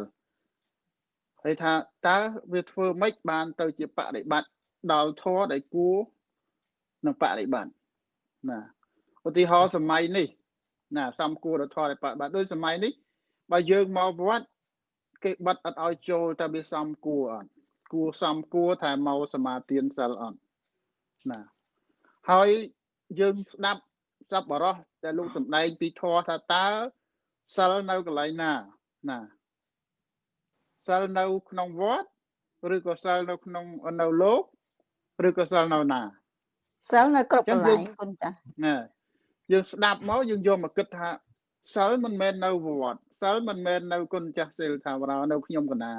ហើយថាតើវាធ្វើម៉េចបានទៅជាបដិបត្តិដល់ធម៌ដែលគួរនឹងបដិបត្តិណាឧទាហរណ៍សម័យនេះណាសំគួរដល់ធម៌ដែលបដិបត្តិដូចសម័យនេះបើយើងមកវត្តគេបិទអត់ឲ្យចូលតែវាសំគួរអត់គួរសំគួរតែមកសមាទានសិលអត់ណាហើយយើងស្ដាប់សប្បុរសតែលោកសំដែងពីធម៌ថាតើសិលនៅកន្លែងណាណា សិលនៅក្នុងវត្តឬក៏សិលនៅក្នុងនៅលោកឬក៏សិលនៅណាសិលនៅគ្រប់កន្លែងគុណចាណាយើងស្ដាប់មកយើងយកមកគិតថាសិលមិនមែននៅវត្តសិលមិនមែននៅគុណចាស់សិលថាវរោនៅខ្ញុំកណា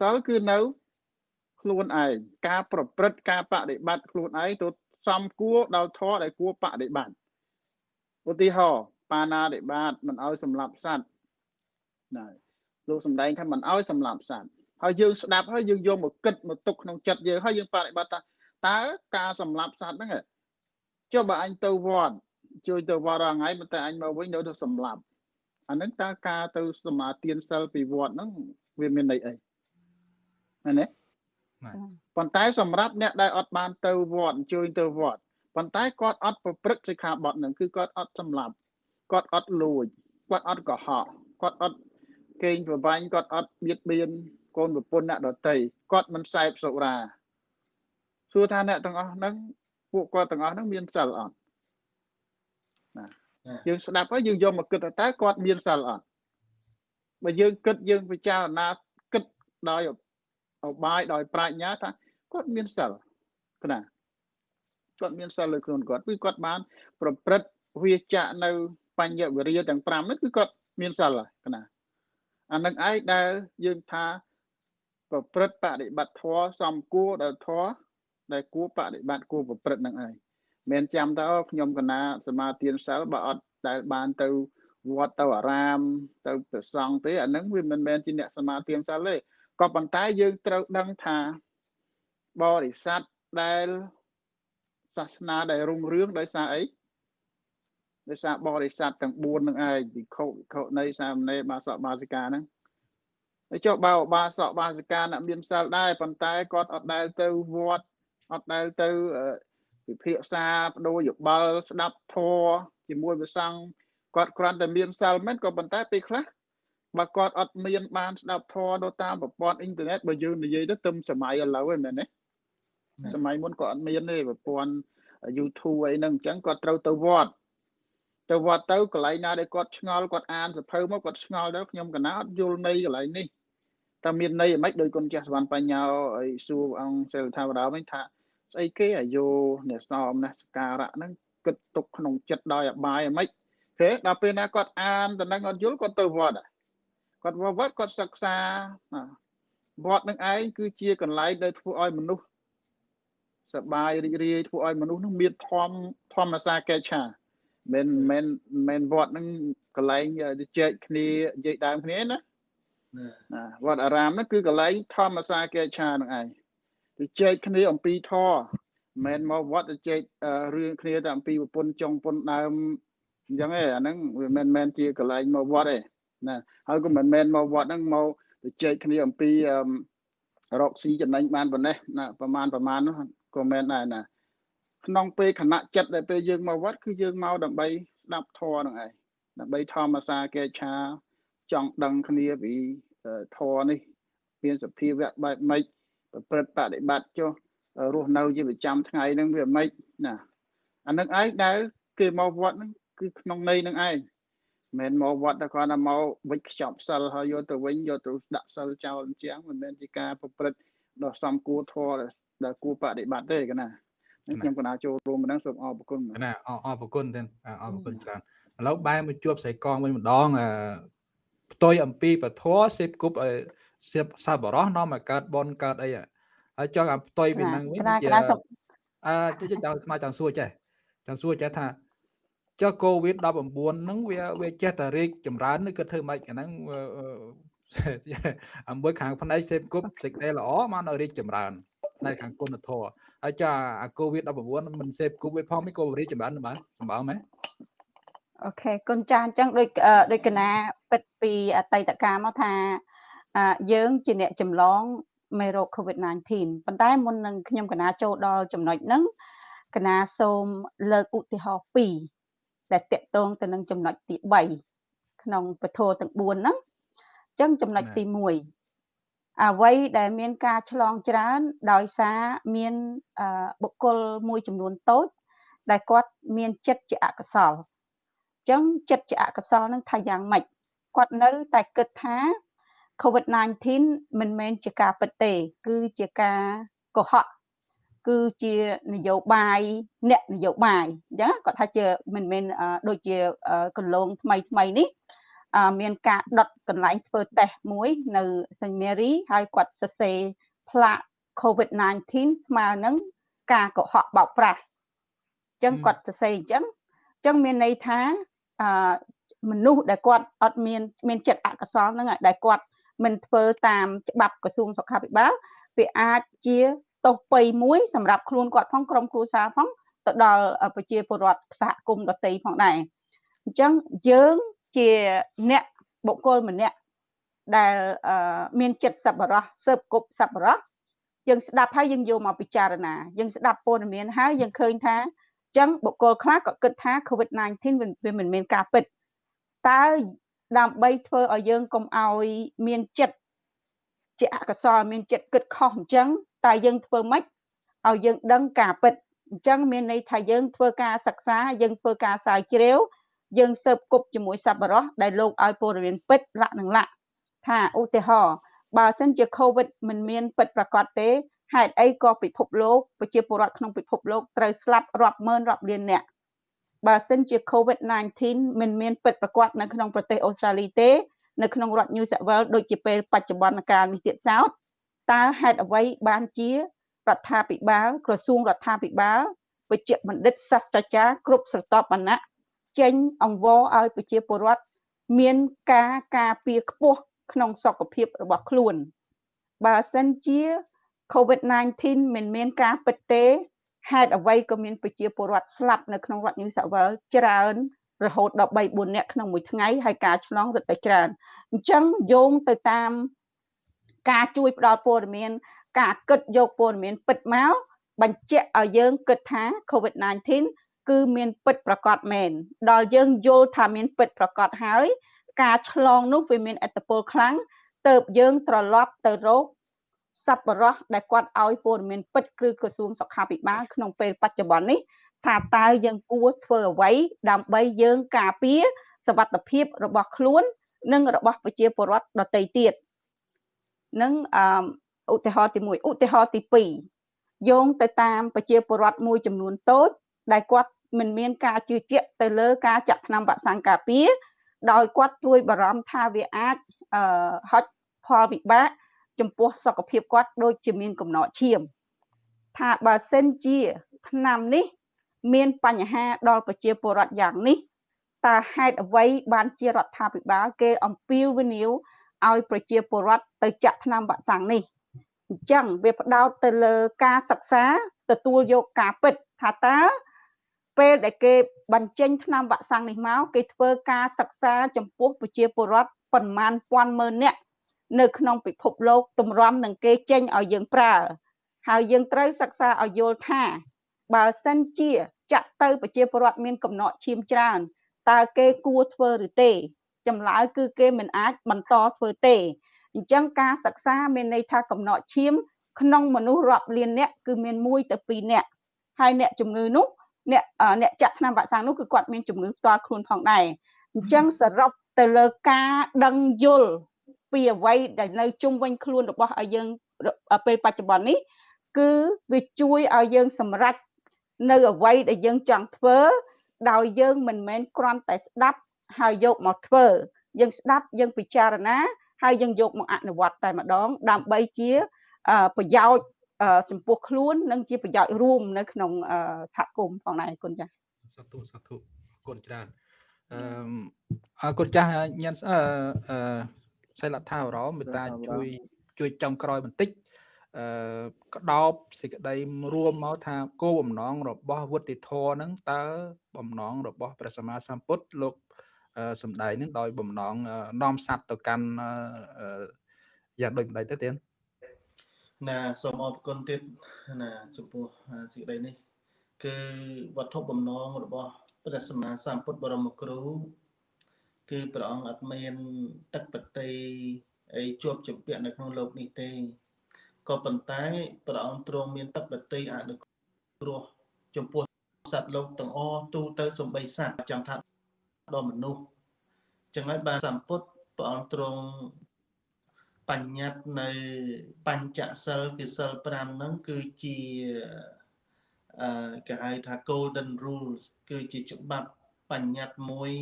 សិលគឺនៅខ្លួនឯងការប្រព្រឹត្តការបដិបត្តិខ្លួនឯងទៅសំគួរដល់ធម៌ដែលគួរបដិបត្តិឧទាហរណ៍បាណាតិបាតមិនឲ្យសម្លាប់សត្វណា លោកសំដែងថាមិនឲ្យសម្លាប់សត្វហើយយើងស្ដាប់ហើយយើងយកមកគិតមកទុកក្នុងចិត្តយើងហើយយើងបដិបត្តិថាតើការសម្លាប់សត្វហ្នឹងចុះបើអញទៅវត្តជួយទៅវត្តរាល់ថ្ងៃប៉ុន្តែអញមកវិញនៅទៅសម្លាប់អាហ្នឹងតើការទៅសមាទានសិលពីវត្តហ្នឹងវាមានន័យអីណាណាប៉ុន្តែសម្រាប់អ្នកដែលអត់បានទៅវត្តជួយទៅវត្តប៉ុន្តែគាត់អត់ប្រព្រឹត្តសិក្ខាបទហ្នឹងគឺគាត់អត់សម្លាប់គាត់អត់លួចគាត់អត់កុហកគាត់អត់ កេងប្រវាញ់គាត់អត់បៀតបៀនកូនប្រពន្ធអ្នកដតីគាត់មិនសែបសុរាសួរថាអ្នកទាំងអស់ហ្នឹងពួកគាត់ទាំងអស់ហ្នឹងមានសិលអត់ណាយើងស្ដាប់ហើយយើងយកមកគិតថាតើគាត់មានសិលអត់បើយើងគិតយើងពិចារណាគិតដោយអបាយដោយប្រាជ្ញាថាគាត់មានសិលណាគាត់មានសិលលើខ្លួនគាត់គឺគាត់បាន ប្រព្រឹត្តវាចាក់នៅ បញ្ញវរិយទាំង5ហ្នឹងគឺគាត់មានសិលហើយណា អានឹងឯងដែលយើងថាប្រព្រឹត្តបដិបត្តិធម៌សំគួរដល់ធម៌ដែលគួរបដិបត្តិគួរប្រព្រឹត្តនឹងឯងមិនចាំទៅខ្ញុំកណាសមាទានសិលបើអត់ដែលបានទៅវត្តទៅអារាម ទៅប្រសង់ទេអានឹងវាមិនមែនជាអ្នកសមាទានសិលទេក៏ប៉ុន្តែយើងត្រូវដឹងថាបរិស័ទដែលសាសនាដែលរុងរឿងដោយសារអី ដោយសារបរិស័ទទាំង4នឹងឯងវិខុវិខុនៃសាមណេរបាសកបាសិកាហ្នឹងហើយចុះបើបាសកបាសិកាអ្នកមានសិលដែរប៉ុន្តែគាត់អត់ដែលទៅវត្តអត់ដែលទៅពិភាក្សាបដូរយោបល់ស្ដាប់ធម៌ជាមួយព្រះសង្ឃគាត់គ្រាន់តែមានសិលមែនក៏ប៉ុន្តែពេលខ្លះបើគាត់អត់មានបានស្ដាប់ធម៌នៅតាមប្រព័ន្ធអ៊ីនធឺណិតបើយើងនិយាយទៅទឹមសម័យឥឡូវហ្នឹងមែនទេសម័យមុនក៏អត់មានទេប្រព័ន្ធ YouTube អីហ្នឹងអញ្ចឹងគាត់ត្រូវទៅវត្ត ទៅវត្តទៅកន្លែងណាដែលគាត់ឆ្ងល់គាត់អានសភៅមកគាត់ឆ្ងល់ដល់ខ្ញុំកណាអត់យល់ន័យកន្លែងនេះតើមានន័យអ្មេចដោយគុណចាស់សវណ្ណបញ្ញាអីសួរអង្គសិលថាវរោវិញថាស្អីគេអាយុអ្នកស្នំណាសការៈហ្នឹងគិតទុកក្នុងចិត្តដោយអបាយអ្មេចទេដល់ពេលណាគាត់អានតំណែងអត់យល់គាត់ទៅវត្តគាត់វត្តគាត់សិក្សាវត្តនឹងឯងគឺជាកន្លែងដែលធ្វើឲ្យមនុស្សសបាយរីករាយធ្វើឲ្យមនុស្សនឹងមានធម៌ធម្មសាកេឆា មិនមិនមិនវត្តនឹងកន្លែងទៅចែកគ្នានិយាយដើមគ្នាណាណាវត្តអារាមហ្នឹងគឺកន្លែងធម្មសាកេឆានឹងឯងទៅចែកគ្នាអំពីធម៌មិនមកវត្តទៅចែករឿងគ្នាតែអំពីប្រពន្ធចុងពុនដើមអញ្ចឹងឯងអាហ្នឹងវាមិនមែនជាកន្លែងមកវត្តទេណាហើយក៏មិនមែនមកវត្តហ្នឹងមកទៅចែកគ្នាអំពីរកស៊ីចំណេញបានប៉ុណ្ណេះណាប្រមាណប្រមាណនោះក៏មែនដែរណា ក្នុងពេលខណៈចិត្តដែលពេលយើងមកវត្តគឺយើងមកដើម្បីស្ដាប់ធម៌ហ្នឹងឯងដើម្បីធម្មសាកេឆាចង់ដឹងគ្នាពីធម៌នេះមានសភាវៈបែបម៉េចប្រព្រឹត្តបដិបត្តិចុះរស់នៅជាប្រចាំថ្ងៃហ្នឹងវាម៉េចណាអានឹងឯងដែលគេមកវត្តហ្នឹងគឺក្នុងន័យហ្នឹងឯងមិនមកវត្តតែគាត់តែមកវិចខ្ចប់សិលហើយយកទៅវិញយកទៅដាក់សិលចោលអញ្ចឹងមិនមែនជាការប្រព្រឹត្តដ៏សំគួរធម៌ដែលគួរបដិបត្តិទេកណា ខ្ញុំកណាចូលរួមម្ដងសូមអរគុណណាអរអរគុណទេអរគុណច្រើនឥឡូវបែរមកជួបស្រីកងវិញម្ដងផ្ទុយអំពីពធសេពគប់សៀបសាបរោះនាំឲ្យកើតបនកើតអីហើយចង់ឲ្យផ្ទុយពីហ្នឹងវិញជាអឺចង់ស្មាចង់សួរចេះចង់សួរចេះថាចុះកូវីដ19ហ្នឹងវាវាចេះតែរីកចម្រើនឬគិតធ្វើម៉េចអាហ្នឹងអំមួយខាងផ្នែកសេពគប់សេចក្តីល្អមកនៅរីកចម្រើន ផ្នែកខាងគុណធម៌ហើយចាអាកូវីដ19មិនសេពគប់វាផងមិនក៏រីកចម្រើនបានសម្បើមែនអូខេគុណចាស់អញ្ចឹងដូចដូចកណាពិតពីអតីតកាលមកថាយើងជាអ្នកចម្លងមេរោគ COVID-19 ប៉ុន្តែមុននឹងខ្ញុំកណាចូលដល់ចំណុចហ្នឹងកណាសូមលើកឧទាហរណ៍2ដែលតកតងទៅនឹងចំណុចទី3ក្នុងពធទាំង4ហ្នឹងអញ្ចឹងចំណុចទី1 អ្វីដែលមានការឆ្លងច្រើន ដោយសារមានបុគ្គលមួយចំនួនតូច ដែលគាត់មានចិត្តជាអកុសលអញ្ចឹងចិត្តជាអកុសលនឹងថាយ៉ាងម៉េចគាត់នៅតែគិតថា COVID-19 មិនមែនជាការពិតទេ គឺជាការកុហកគឺជានយោបាយអ្នកនយោបាយអញ្ចឹងគាត់ថាជាមិនមែនដូចជាកន្លងថ្មីថ្មីនេះ មានការដុតកន្លែងធ្វើតេស្តមួយនៅ St Mary ហើយគាត់សរសេរផ្លាក COVID-19 ស្មើនឹងការកុហកបោកប្រាស់អញ្ចឹងគាត់សរសេរអញ្ចឹងអញ្ចឹងមានន័យថាអឺមនុស្សដែលគាត់អត់មានមានចិត្តអកុសលហ្នឹងដែលគាត់មិនធ្វើតាមច្បាប់ក្រសួងសុខាភិបាលវាអាចជាទោសពៃមួយសម្រាប់ខ្លួនគាត់ផងក្រុមគ្រួសារផងទៅដល់ប្រជាពលរដ្ឋសហគមន៍ដទៃផងដែរអញ្ចឹងយើង ជាអ្នកបុគ្គលម្នាក់ដែលមានចិត្តសប្បុរសស៊ើបគប់សប្បុរសយើងស្ដាប់ហើយយើងយកមកពិចារណាយើងស្ដាប់ព័ត៌មានហើយយើងឃើញថាចឹងបុគ្គលខ្លះក៏គិតថា COVID-19 វាមិនមានការពិតតើដើម្បីធ្វើឲ្យយើងកុំឲ្យមានចិត្តជាអកុសលមានចិត្តគិតខុសអញ្ចឹងតើយើងធ្វើម៉េចឲ្យយើងដឹងការពិតអញ្ចឹងមានន័យថាយើងធ្វើការសិក្សាយើងធ្វើការស្រាវជ្រាវ យើងស៊ើបគប់ជាមួយសប្បុរសដែលលោកឲ្យព័ត៌មានពិតលក្ខនឹងលក្ខថាឧទាហរណ៍បើសិនជា COVID មិនមានពិតប្រាកដទេហេតុអីក៏ពិភពលោកប្រជាពលរដ្ឋក្នុងពិភពលោកត្រូវស្លាប់រាប់ម៉ឺនរាប់លានអ្នកបើសិនជា COVID-19 មិនមានពិតប្រាកដនៅក្នុងប្រទេសអូស្ត្រាលីទេ នៅក្នុងរដ្ឋ New South Wales ដូចជាពេលបច្ចុប្បន្នកាលនេះទៀតសោតតើហេតុអ្វីបានជារដ្ឋាភិបាលក្រសួងរដ្ឋាភិបាលវិជ្ជបណ្ឌិតសាស្ត្រាចារ្យគ្រប់ស្រទាប់វណ្ណៈ ចេញអង្វរឲ្យប្រជាពលរដ្ឋមានការការពារខ្ពស់ក្នុងសុខភាពរបស់ខ្លួន បើសិនជា COVID-19 មិនមានការពិតទេហេតុអ្វីក៏មានប្រជាពលរដ្ឋស្លាប់នៅក្នុងរដ្ឋ New South Wales ច្រើនរហូតដល់3 4នាក់ក្នុងមួយថ្ងៃហើយការឆ្លងរឹតតែច្រើនអញ្ចឹងយោងទៅតាមការជួយផ្ដល់ព័ត៌មាន ការគិតយកព័ត៌មានពិតមកបញ្ជាក់ឲ្យយើងគិតថា COVID-19 គឺមានពិតប្រកបមែនដល់យើងយល់ថាមានពិតប្រកបហើយ ការឆ្លងនោះវាមានអត្តពលខ្លាំងទៅយើងត្រឡប់ទៅរកសប្បុរសដែលគាត់ឲ្យព័ត៌មានពិតគឺក្រសួងសុខាភិបាលក្នុងពេលបច្ចុប្បន្ននេះថាតើយើងគួរធ្វើអ្វីដើម្បីយើងការពារសវត្ថិភាពរបស់ខ្លួន និងរបស់ប្រជាពលរដ្ឋដទៃទៀតនឹងអឧទាហរណ៍ទី1ឧទាហរណ៍ទី2យោងទៅតាមប្រជាពលរដ្ឋមួយចំនួនតូចដែលគាត់ មិនមានការជឿជាក់ទៅលើការចាក់ថ្នាំវ៉ាក់សាំងការពារដោយគាត់ព្រួយបារម្ភថាវាអាចអឺហុចផលវិបាកចំពោះសុខភាពគាត់ដូចជាមានកំណត់ឈាមថាបើសិនជាឆ្នាំនេះ មានបញ្ហាដល់ប្រជាពលរដ្ឋយ៉ាងនេះតើហេតុអ្វីបានជារដ្ឋាភិបាលគេអំពាវនាវឲ្យប្រជាពលរដ្ឋទៅចាក់ថ្នាំវ៉ាក់សាំងនេះអញ្ចឹងវាផ្ដោតទៅលើការសិក្សាទទួលយកការពិតថាតើ ពេលដែលគេបញ្ចេញថ្នាំវ៉ាក់សាំងនេះមកគេធ្វើការសិក្សាចំពោះប្រជាពលរដ្ឋប្រមាណពាន់ម៉ឺននាក់នៅក្នុងពិភពលោកតម្រាំនឹងគេចេញឲ្យយើងប្រើហើយយើងត្រូវសិក្សាឲ្យយល់ថាបើសិនជាចាក់ទៅប្រជាពលរដ្ឋមានកំណត់ឈាមច្រើនតើគេគួរធ្វើឬទេចម្លើយគឺគេមិនអាចបន្តធ្វើទេអញ្ចឹងការសិក្សាមានន័យថាកំណត់ឈាមក្នុងមនុស្សរាប់លានអ្នកគឺមាន1ទៅ2អ្នកហើយអ្នកជំងឺនោះ អ្នកអ្នកចាក់ថ្នាំវ៉ាក់សាំងនោះគឺគាត់មានជំងឺផ្ទាល់ខ្លួនផងដែរអញ្ចឹងសរុបទៅលើការដឹងយល់ពីអ្វីដែលនៅជុំវិញខ្លួនរបស់ឲ្យយើងពេលបច្ចុប្បន្ននេះគឺវាជួយឲ្យយើងសម្រេចនៅអ្វីដែលយើងចង់ធ្វើដោយយើងមិនមែនគ្រាន់តែស្ដាប់ហើយយកមកធ្វើយើងស្ដាប់យើងពិចារណាហើយយើងយកមកអនុវត្តតែម្ដងដើម្បីជាប្រយោជន៍ ចំពោះខ្លួននិងជាប្រយោជន៍រួមនៅក្នុងសហគមន៍ផងដែរគុណចា៎សាធុសាធុគុណច្រើនអឺអរគុណចាស់ញ៉ាំអឺសិលថារមេតាជួយជួយចុងក្រោយបន្តិចអឺក្តោបសេចក្តីរួមមកថាគោលបំណងរបស់វុទ្ធិធរហ្នឹងតើបំណងរបស់ព្រះសម្មាសម្ពុទ្ធលោកសំដែងនឹងដោយបំណងនាំសัตว์ទៅកាន់យ៉ាងដូចម្ដេចទៅទៀត ណាសូមអរគុណទៀតណាចំពោះសេចក្តីនេះ គឺវត្ថុបំណងរបស់ព្រះសម្មាសម្ពុទ្ធបរមគ្រូ គឺព្រះអង្គអត់មានទឹកបតីអីជាប់ជំពាក់នៅក្នុងលោកនេះទេក៏ប៉ុន្តែព្រះអង្គទ្រង់មានទឹកបតីអនុគ្រោះចំពោះសត្វលោកទាំងអស់ទូទៅសំបីសត្វចាំថាដល់មនុស្សចឹងហើយបានសម្ពុទ្ធព្រះអង្គទ្រង់ បញ្ញត្តិនៅបញ្ចសិលគឺសិល5ហ្នឹងគឺជាអឺគេហៅថា golden rules គឺជាច្បាប់បញ្ញត្តិមួយ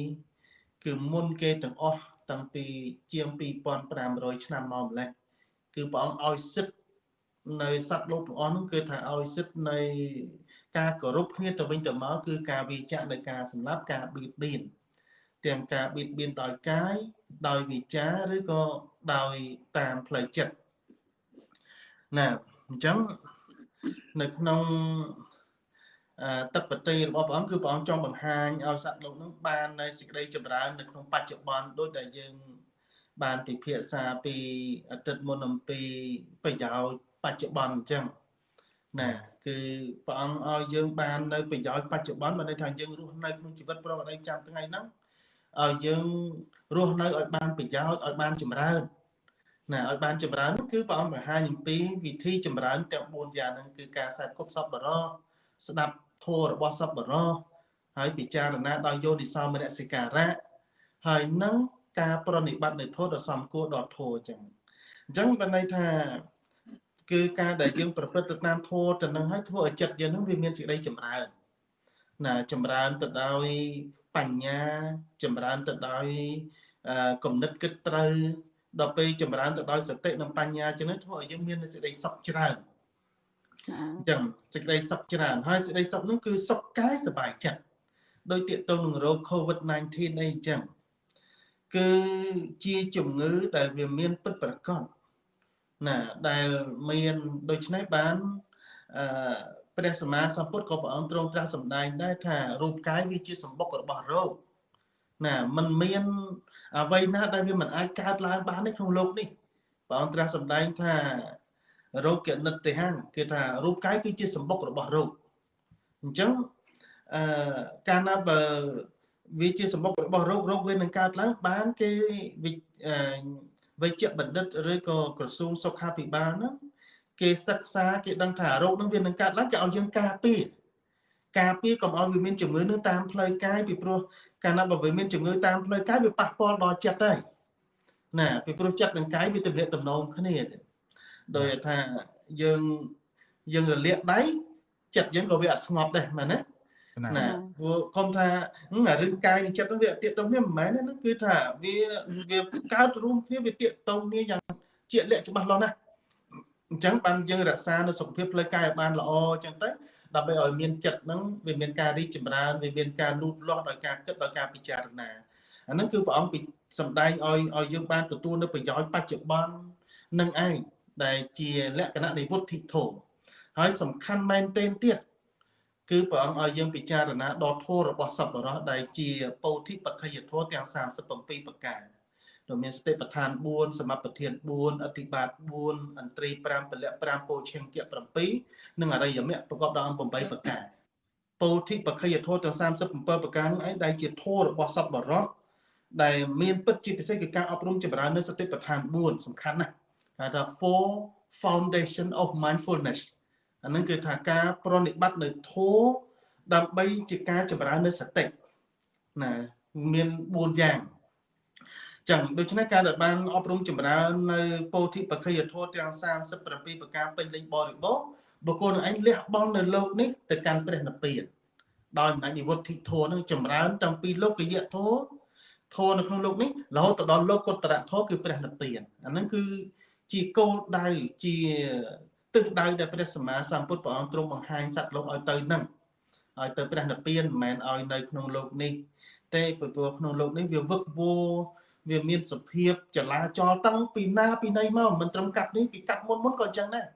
គឺមុនគេទាំងអស់តាំងពីជាង2500ឆ្នាំមកម្លេះគឺព្រះអង្គឲ្យសិទ្ធនៅសត្វលោកទាំងអស់នោះគឺថាឲ្យសិទ្ធនៃការគោរពគ្នាទៅវិញទៅមកគឺការវិចារនៃការសម្លាប់ការបៀតបៀន ទាំងការបៀតបៀនដោយកាយដោយវិចារឬក៏ដោយតាមផ្លូវចិត្តណាអញ្ចឹងនៅក្នុងអទឹកបតីរបស់ព្រះអង្គគឺព្រះអង្គចង់បង្ហាញឲ្យសត្វលោកនឹងបាននៅសេចក្តីចម្រើននៅក្នុងបច្ចុប្បន្នដូចដែលយើង បានពិភាក្សាពីអតីតមុនអំពីប្រយោជន៍បច្ចុប្បន្នអញ្ចឹងណាគឺព្រះអង្គឲ្យយើងបាននៅប្រយោជន៍បច្ចុប្បន្នបានន័យថាយើងរស់នៅក្នុងជីវិតប្រកបដោយចាំថ្ងៃហ្នឹង ឲ្យយើងរស់នៅឲ្យបានប្រយោជន៍ឲ្យបានចម្រើនណាឲ្យបានចម្រើនគឺព្រះអង្គបង្ហាញអំពីវិធីចម្រើនទាំង4យ៉ាងហ្នឹងគឺការសាទគប់សពបរោស្ដាប់ធម៌របស់សពបរោហើយពិចារណាដោយយោនិសោមនសិការៈហើយនឹងការប្រណិប័តនៅធម៌ដ៏សំគួរដល់ធម៌អញ្ចឹងអញ្ចឹងបានន័យថាគឺការដែលយើងប្រព្រឹត្តទៅតាមធម៌ទៅនឹងហើយធ្វើឲ្យចិត្តយើងនឹងវាមានសេចក្តីចម្រើនណាចម្រើនទៅដោយ បញ្ញាចម្រើនទៅដោយគំនិតគិតត្រូវដល់ពេលចម្រើនទៅដោយសតិនិងបញ្ញាចឹងធ្វើឲ្យយើងមានសេចក្តីសុខច្រើនអញ្ចឹងសេចក្តីសុខច្រើនហើយសេចក្តីសុខនោះគឺសុខកាយសុបាយចិត្តដោយទាក់ទងនឹងរោគ COVID-19 អីអញ្ចឹងគឺជាជំងឺដែលវាមានពិតប្រាកដណាដែលមានដូច្នេះបានអឺ ព្រះសម្មាសម្ពុទ្ធក៏ព្រះអង្គទ្រង់ត្រាស់សម្ដែងដែរថារូបកាយវាជាសម្បុករបស់រោគណាมันមានអ្វីណាដែលវាមិនអាចកើតឡើងបានទេក្នុងโลกនេះព្រះអង្គត្រាស់សម្ដែងថារោគនិតទេហੰគឺថារូបកាយគឺជាសម្បុករបស់រោគអញ្ចឹងអឺកាលណាបើវាជាសម្បុករបស់រោគរោគវានឹងកើតឡើងបានគេវិជ្ជបណ្ឌិតឬក៏ក្រសួងសុខាភិបាលហ្នឹង គេសិក្សាគេដឹងថារោគហ្នឹងវានឹងកើតឡើងគេឲ្យយើងការពារការពារកុំឲ្យវាមានជំងឺនឹងតាមផ្លូវកាយពីព្រោះកាលណាបើវាមានជំងឺតាមផ្លូវកាយវាប៉ះពាល់ដល់ចិត្តហើយណាពីព្រោះចិត្តនិងកាយវាទំនាក់ទំនងគ្នាដោយថាយើងយើងរលាកដៃចិត្តយើងក៏វាអត់ស្ងប់ដែរមែនទេណាព្រោះកុំថារឿងកាយនិងចិត្តហ្នឹងវាតាកតងគ្នាមិនមែនហ្នឹងគឺថាវាវាកើតរួមគ្នាវាតាកតងគ្នាយ៉ាងជាក់លាក់ច្បាស់លាស់ណាស់ អញ្ចឹងបានយើងរក្សានៅសុខភាពផ្លូវកាយឲ្យបានល្អអញ្ចឹងទៅដើម្បីឲ្យមានចិត្តហ្នឹងវាមានការរីកចម្រើនវាមានការលូតលាស់ដោយការគិតដោយការពិចារណាអាហ្នឹងគឺព្រះអង្គសំដែងឲ្យឲ្យយើងបានទទួលនៅប្រយោជន៍បច្ចុប្បន្ននឹងឯងដែលជាលក្ខណៈនៃវុទ្ធិធម៌ហើយសំខាន់មែនទែនទៀតគឺព្រះអង្គឲ្យយើងពិចារណាដល់ធម៌របស់សពរោះដែលជាពោធិបក្ខយធម៌ទាំង37ប្រការ ដែលមានសតិប្បដ្ឋាន4សមបធាន4អធិបាត4អន្ត្រី5ពលៈ5ពោឈិង្គៈ7និងអរិយមគ្គប្រកបដោយអង្គ8ប្រការពោធិបក្ខយធម៌ទាំង37ប្រការនោះឯងដែលជាធម៌របស់សពបរោះដែលមានពិតជាពិសេសគឺការអប់រំចម្រើននៅសតិប្បដ្ឋាន4សំខាន់ណាស់ហៅថា four foundation of mindfulness អានឹងគឺថាការប្រណិប័តនៅធម៌ដើម្បីជាការចម្រើននៅសតិណាមាន4យ៉ាង ចឹងដូច្នេះការដែលបានអប់រំចម្រើននៅពោធិបក្ខយធម៌ទាំង37ប្រការពេញលេញបរិបូរណ៍បុគ្គលនឹងឯងលះបង់នៅលោកនេះទៅកាន់ព្រះនិព្វានដោយអំណាចនិវត្តធិធម៌នឹងចម្រើនតាំងពីលោកយៈធម៌ធម៌នៅក្នុងលោកនេះរហូតទៅដល់លោកកុត្តរធម៌គឺព្រះនិព្វានអាហ្នឹងគឺជាគោលដៅជាទិសដៅដែលព្រះសម្មាសម្ពុទ្ធព្រះអង្គទ្រង់បង្ហាញសត្វលោកឲ្យទៅនឹងឲ្យទៅព្រះនិព្វានមិនមែនឲ្យនៅក្នុងលោកនេះ ទេព្រោះក្នុងលោកនេះវាវឹកវរ វាមានសភាពចលាចលតាំងពីណាពីណីមកមិនត្រឹមកាត់នេះពីកាត់មុនមុនក៏អញ្ចឹងដែរ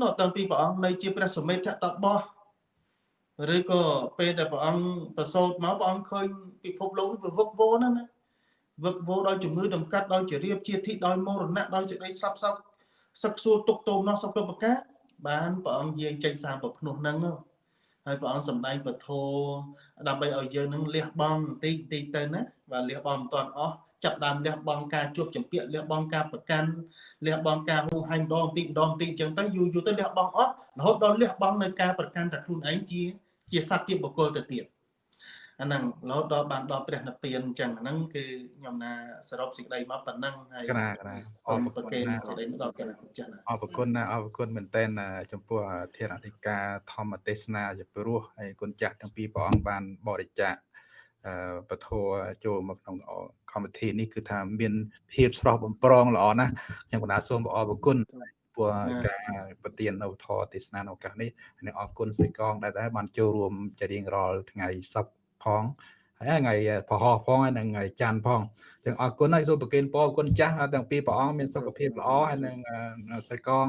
នោះតាំងពីព្រះអង្គនៅជាព្រះសមេធតបោះឬក៏ពេលដែលព្រះអង្គប្រសូតមកព្រះអង្គឃើញពិភពលោកវាវឹកវរណាស់ណាវឹកវរដោយជំងឺដំកាត់ដោយជារៀបជាធិដោយមរណៈដោយសេចក្តីស្លាប់សោកសឹកសួរទុកទោមនោះសពប្រការបានព្រះអង្គយាងចេញសារប្រភ្នោះហ្នឹងហើយព្រះអង្គសម្ដែងពធដើម្បីឲ្យយើងនឹងលះបង់បន្តិចបន្តិចទៅណាបាទលះបង់មិនទាន់អស់ ចាប់ដើមលះបង់ការជួបចម្ពាក់លះបង់ការប្រកាន់លះបង់ការហូរហែងដងបន្តិចម្ដងបន្តិចអញ្ចឹងទៅយូរយូរទៅលះបង់អស់រហូតដល់លះបង់នៅការប្រកាន់តែខ្លួនឯងជា ជាសត្វជាបុគ្គលទៅទៀតអាហ្នឹងរហូតដល់បានដល់ព្រះនិព្វានអញ្ចឹងហ្នឹងគឺខ្ញុំណាសរុបសេចក្តីមកប៉ុណ្ណឹងហើយកណាកណាអរគុណសេចក្តីមកដល់កណ្ដាលចាស់អរគុណណាអរគុណមែនតើចំពោះធានអធិការធម្មទេសនាជាព្រោះហើយគុណចាស់ទាំងពីរព្រះអង្គបានបរិច្ចាគអឺ ពធចូលមកក្នុងកម្មវិធីនេះគឺថាមានភាពស្រស់បំប្រងល្អណាស់ខ្ញុំកណាសូមអរគុណព្រោះការប្រទាននៅធរទេសនានៅឱកាសនេះហើយអរគុណស្រីកងដែលតែបានចូលរួមជារៀងរាល់ថ្ងៃសប្តាហ៍ផងហើយថ្ងៃប្រហោះផងហើយនឹងថ្ងៃច័ន្ទផងចឹងអរគុណហើយសូមប្រគេនពរគុណចាស់ទាំងពីរព្រះអង្គមានសុខភាពល្អហើយនឹងស្រីកង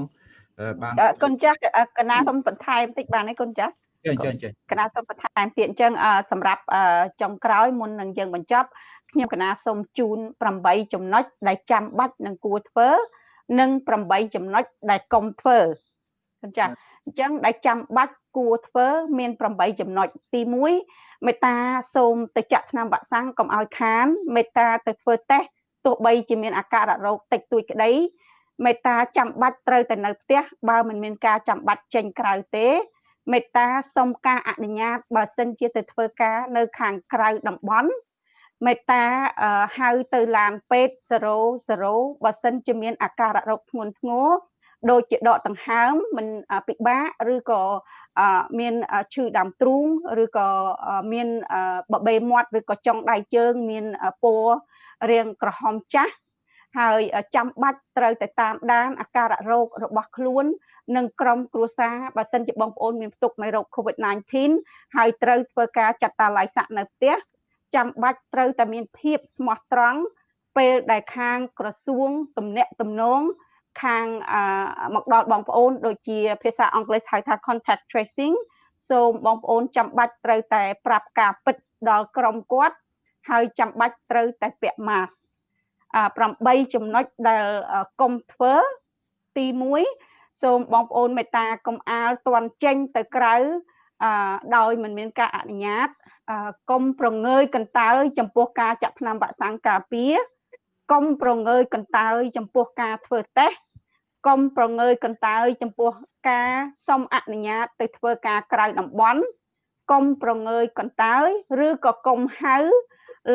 បានគុណចាស់កណាសូមបន្ថែមបន្តិចបានទេគុណចាស់ ចេញចេញចេញកណាសូមបន្ថែមទៀតអញ្ចឹងអឺសម្រាប់អឺចុងក្រោយមុននឹងយើងបញ្ចប់ខ្ញុំកណាសូមជូន8ចំណុចដែលចាំបាច់និងគួរធ្វើ និង8ចំណុចដែលកុំធ្វើអញ្ចឹងអញ្ចឹងដែលចាំបាច់គួរធ្វើ មាន8ចំណុចទី1មេត្តាសូមទៅចាក់ថ្នាំវ៉ាក់សាំងកុំឲ្យខានមេត្តាទៅធ្វើតេស្តទោះបីជាមានអាការៈរោគតិចតួចក្តីមេត្តាចាំបាច់ត្រូវតែនៅផ្ទះបើមិនមានការចាំបាច់ចេញក្រៅទេ មេត្តាសុំការអនុញ្ញាតបើសិនជាទៅធ្វើការនៅ ខាងក្រៅតំបន់មេត្តាហៅទៅឡានពេទ្យ00បើសិនជាមានអាការៈរោគធ្ងន់ធ្ងរដូចជាដកដង្ហើមមិនពិបាកឬក៏មានឈឺដើមទ្រូងឬក៏មានបបេមាត់ឬក៏ចុងដៃជើង មានពណ៌រាងក្រហមចាស់ ហើយចាំបាច់ត្រូវតែតាមដានអាការៈរោគរបស់ខ្លួននិងក្រុមគ្រួសារបើសិនជាបងប្អូនមានផ្ទុកនៃរោគ COVID-19 ហើយត្រូវធ្វើការចាត់តាឡៃសាក់នៅផ្ទះចាំបាច់ត្រូវតែមានភាពស្មោះត្រង់ពេលដែលខាងក្រសួងទំនាក់ទំនងខាងមកដល់បងប្អូនដូចជាភាសាអង់គ្លេសហៅថា contact tracing សូមបងប្អូនចាំបាច់ត្រូវតែ ប្រាប់ការពិតដល់ក្រុមគាត់ហើយចាំបាច់ត្រូវតែពាក់ mask 8ចំណុចដែលកុំធ្វើទី1សូមបងប្អូនមេត្តាកុំអាលតន់ចេញទៅក្រៅដោយមិនមានការអនុញ្ញាតកុំប្រងើយកន្តើយចំពោះការចាក់ថ្នាំវ៉ាក់សាំងការពារកុំប្រងើយកន្តើយចំពោះការធ្វើតេស្តកុំប្រងើយកន្តើយចំពោះការសុំអនុញ្ញាតទៅធ្វើការក្រៅតំបន់កុំប្រងើយកន្តើយឬក៏កុំហៅ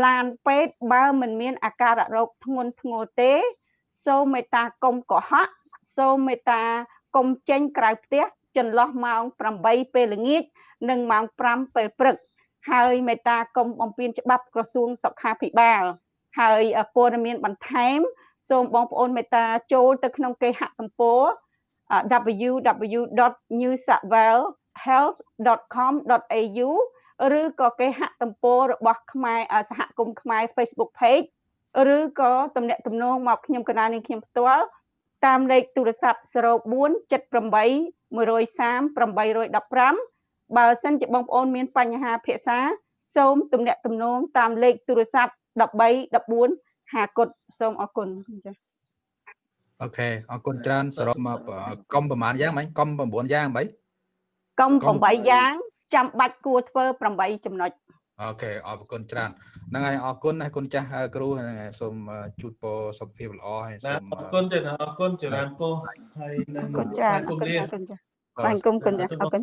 ឡានពេទ្យបើមិនមានអាការៈរោគធ្ងន់ធ្ងរទេ សូមមេត្តាកុំកុហកសូមមេត្តាកុំចេញក្រៅផ្ទះចន្លោះម៉ោង8ពេលល្ងាចនិងម៉ោង5ពេលព្រឹក ហើយមេត្តាកុំបំពេញច្បាប់ក្រសួងសុខាភិបាល ហើយព័ត៌មានបន្ថែម សូមបងប្អូនមេត្តាចូលទៅក្នុងគេហទំព័រ www.newsouthwales.health.com.au ឬក៏គេហទំព័ររបស់ខ្មែរសហគមន៍ខ្មែរ Facebook page ឬក៏ទំនាក់ទំនងមកខ្ញុំកណានាងខ្ញុំផ្ទាល់តាមលេខទូរស័ព្ទ0478 130 815បើសិនជាបងប្អូនមានបញ្ហាភាសាសូមទំនាក់ទំនងតាមលេខទូរស័ព្ទ13 14ហាគុតសូមអរគុណចា៎អូខេអរគុណច្រើនសរុបមកកុំប្រហែលយ៉ាងមិញកុំ9យ៉ាងបីកុំ8យ៉ាង ចាំបាច់គួរធ្វើ8ចំណុចអូខេអរគុណច្រើនហ្នឹងហើយអរគុណណាគុណចាស់គ្រូហ្នឹងហើយសូមជូនពរសុខភាពល្អហើយសូមអរគុណទេអរគុណច្រើនពោះហើយនឹងចាអរគុណចាបាទគុំគុណចាអរគុណ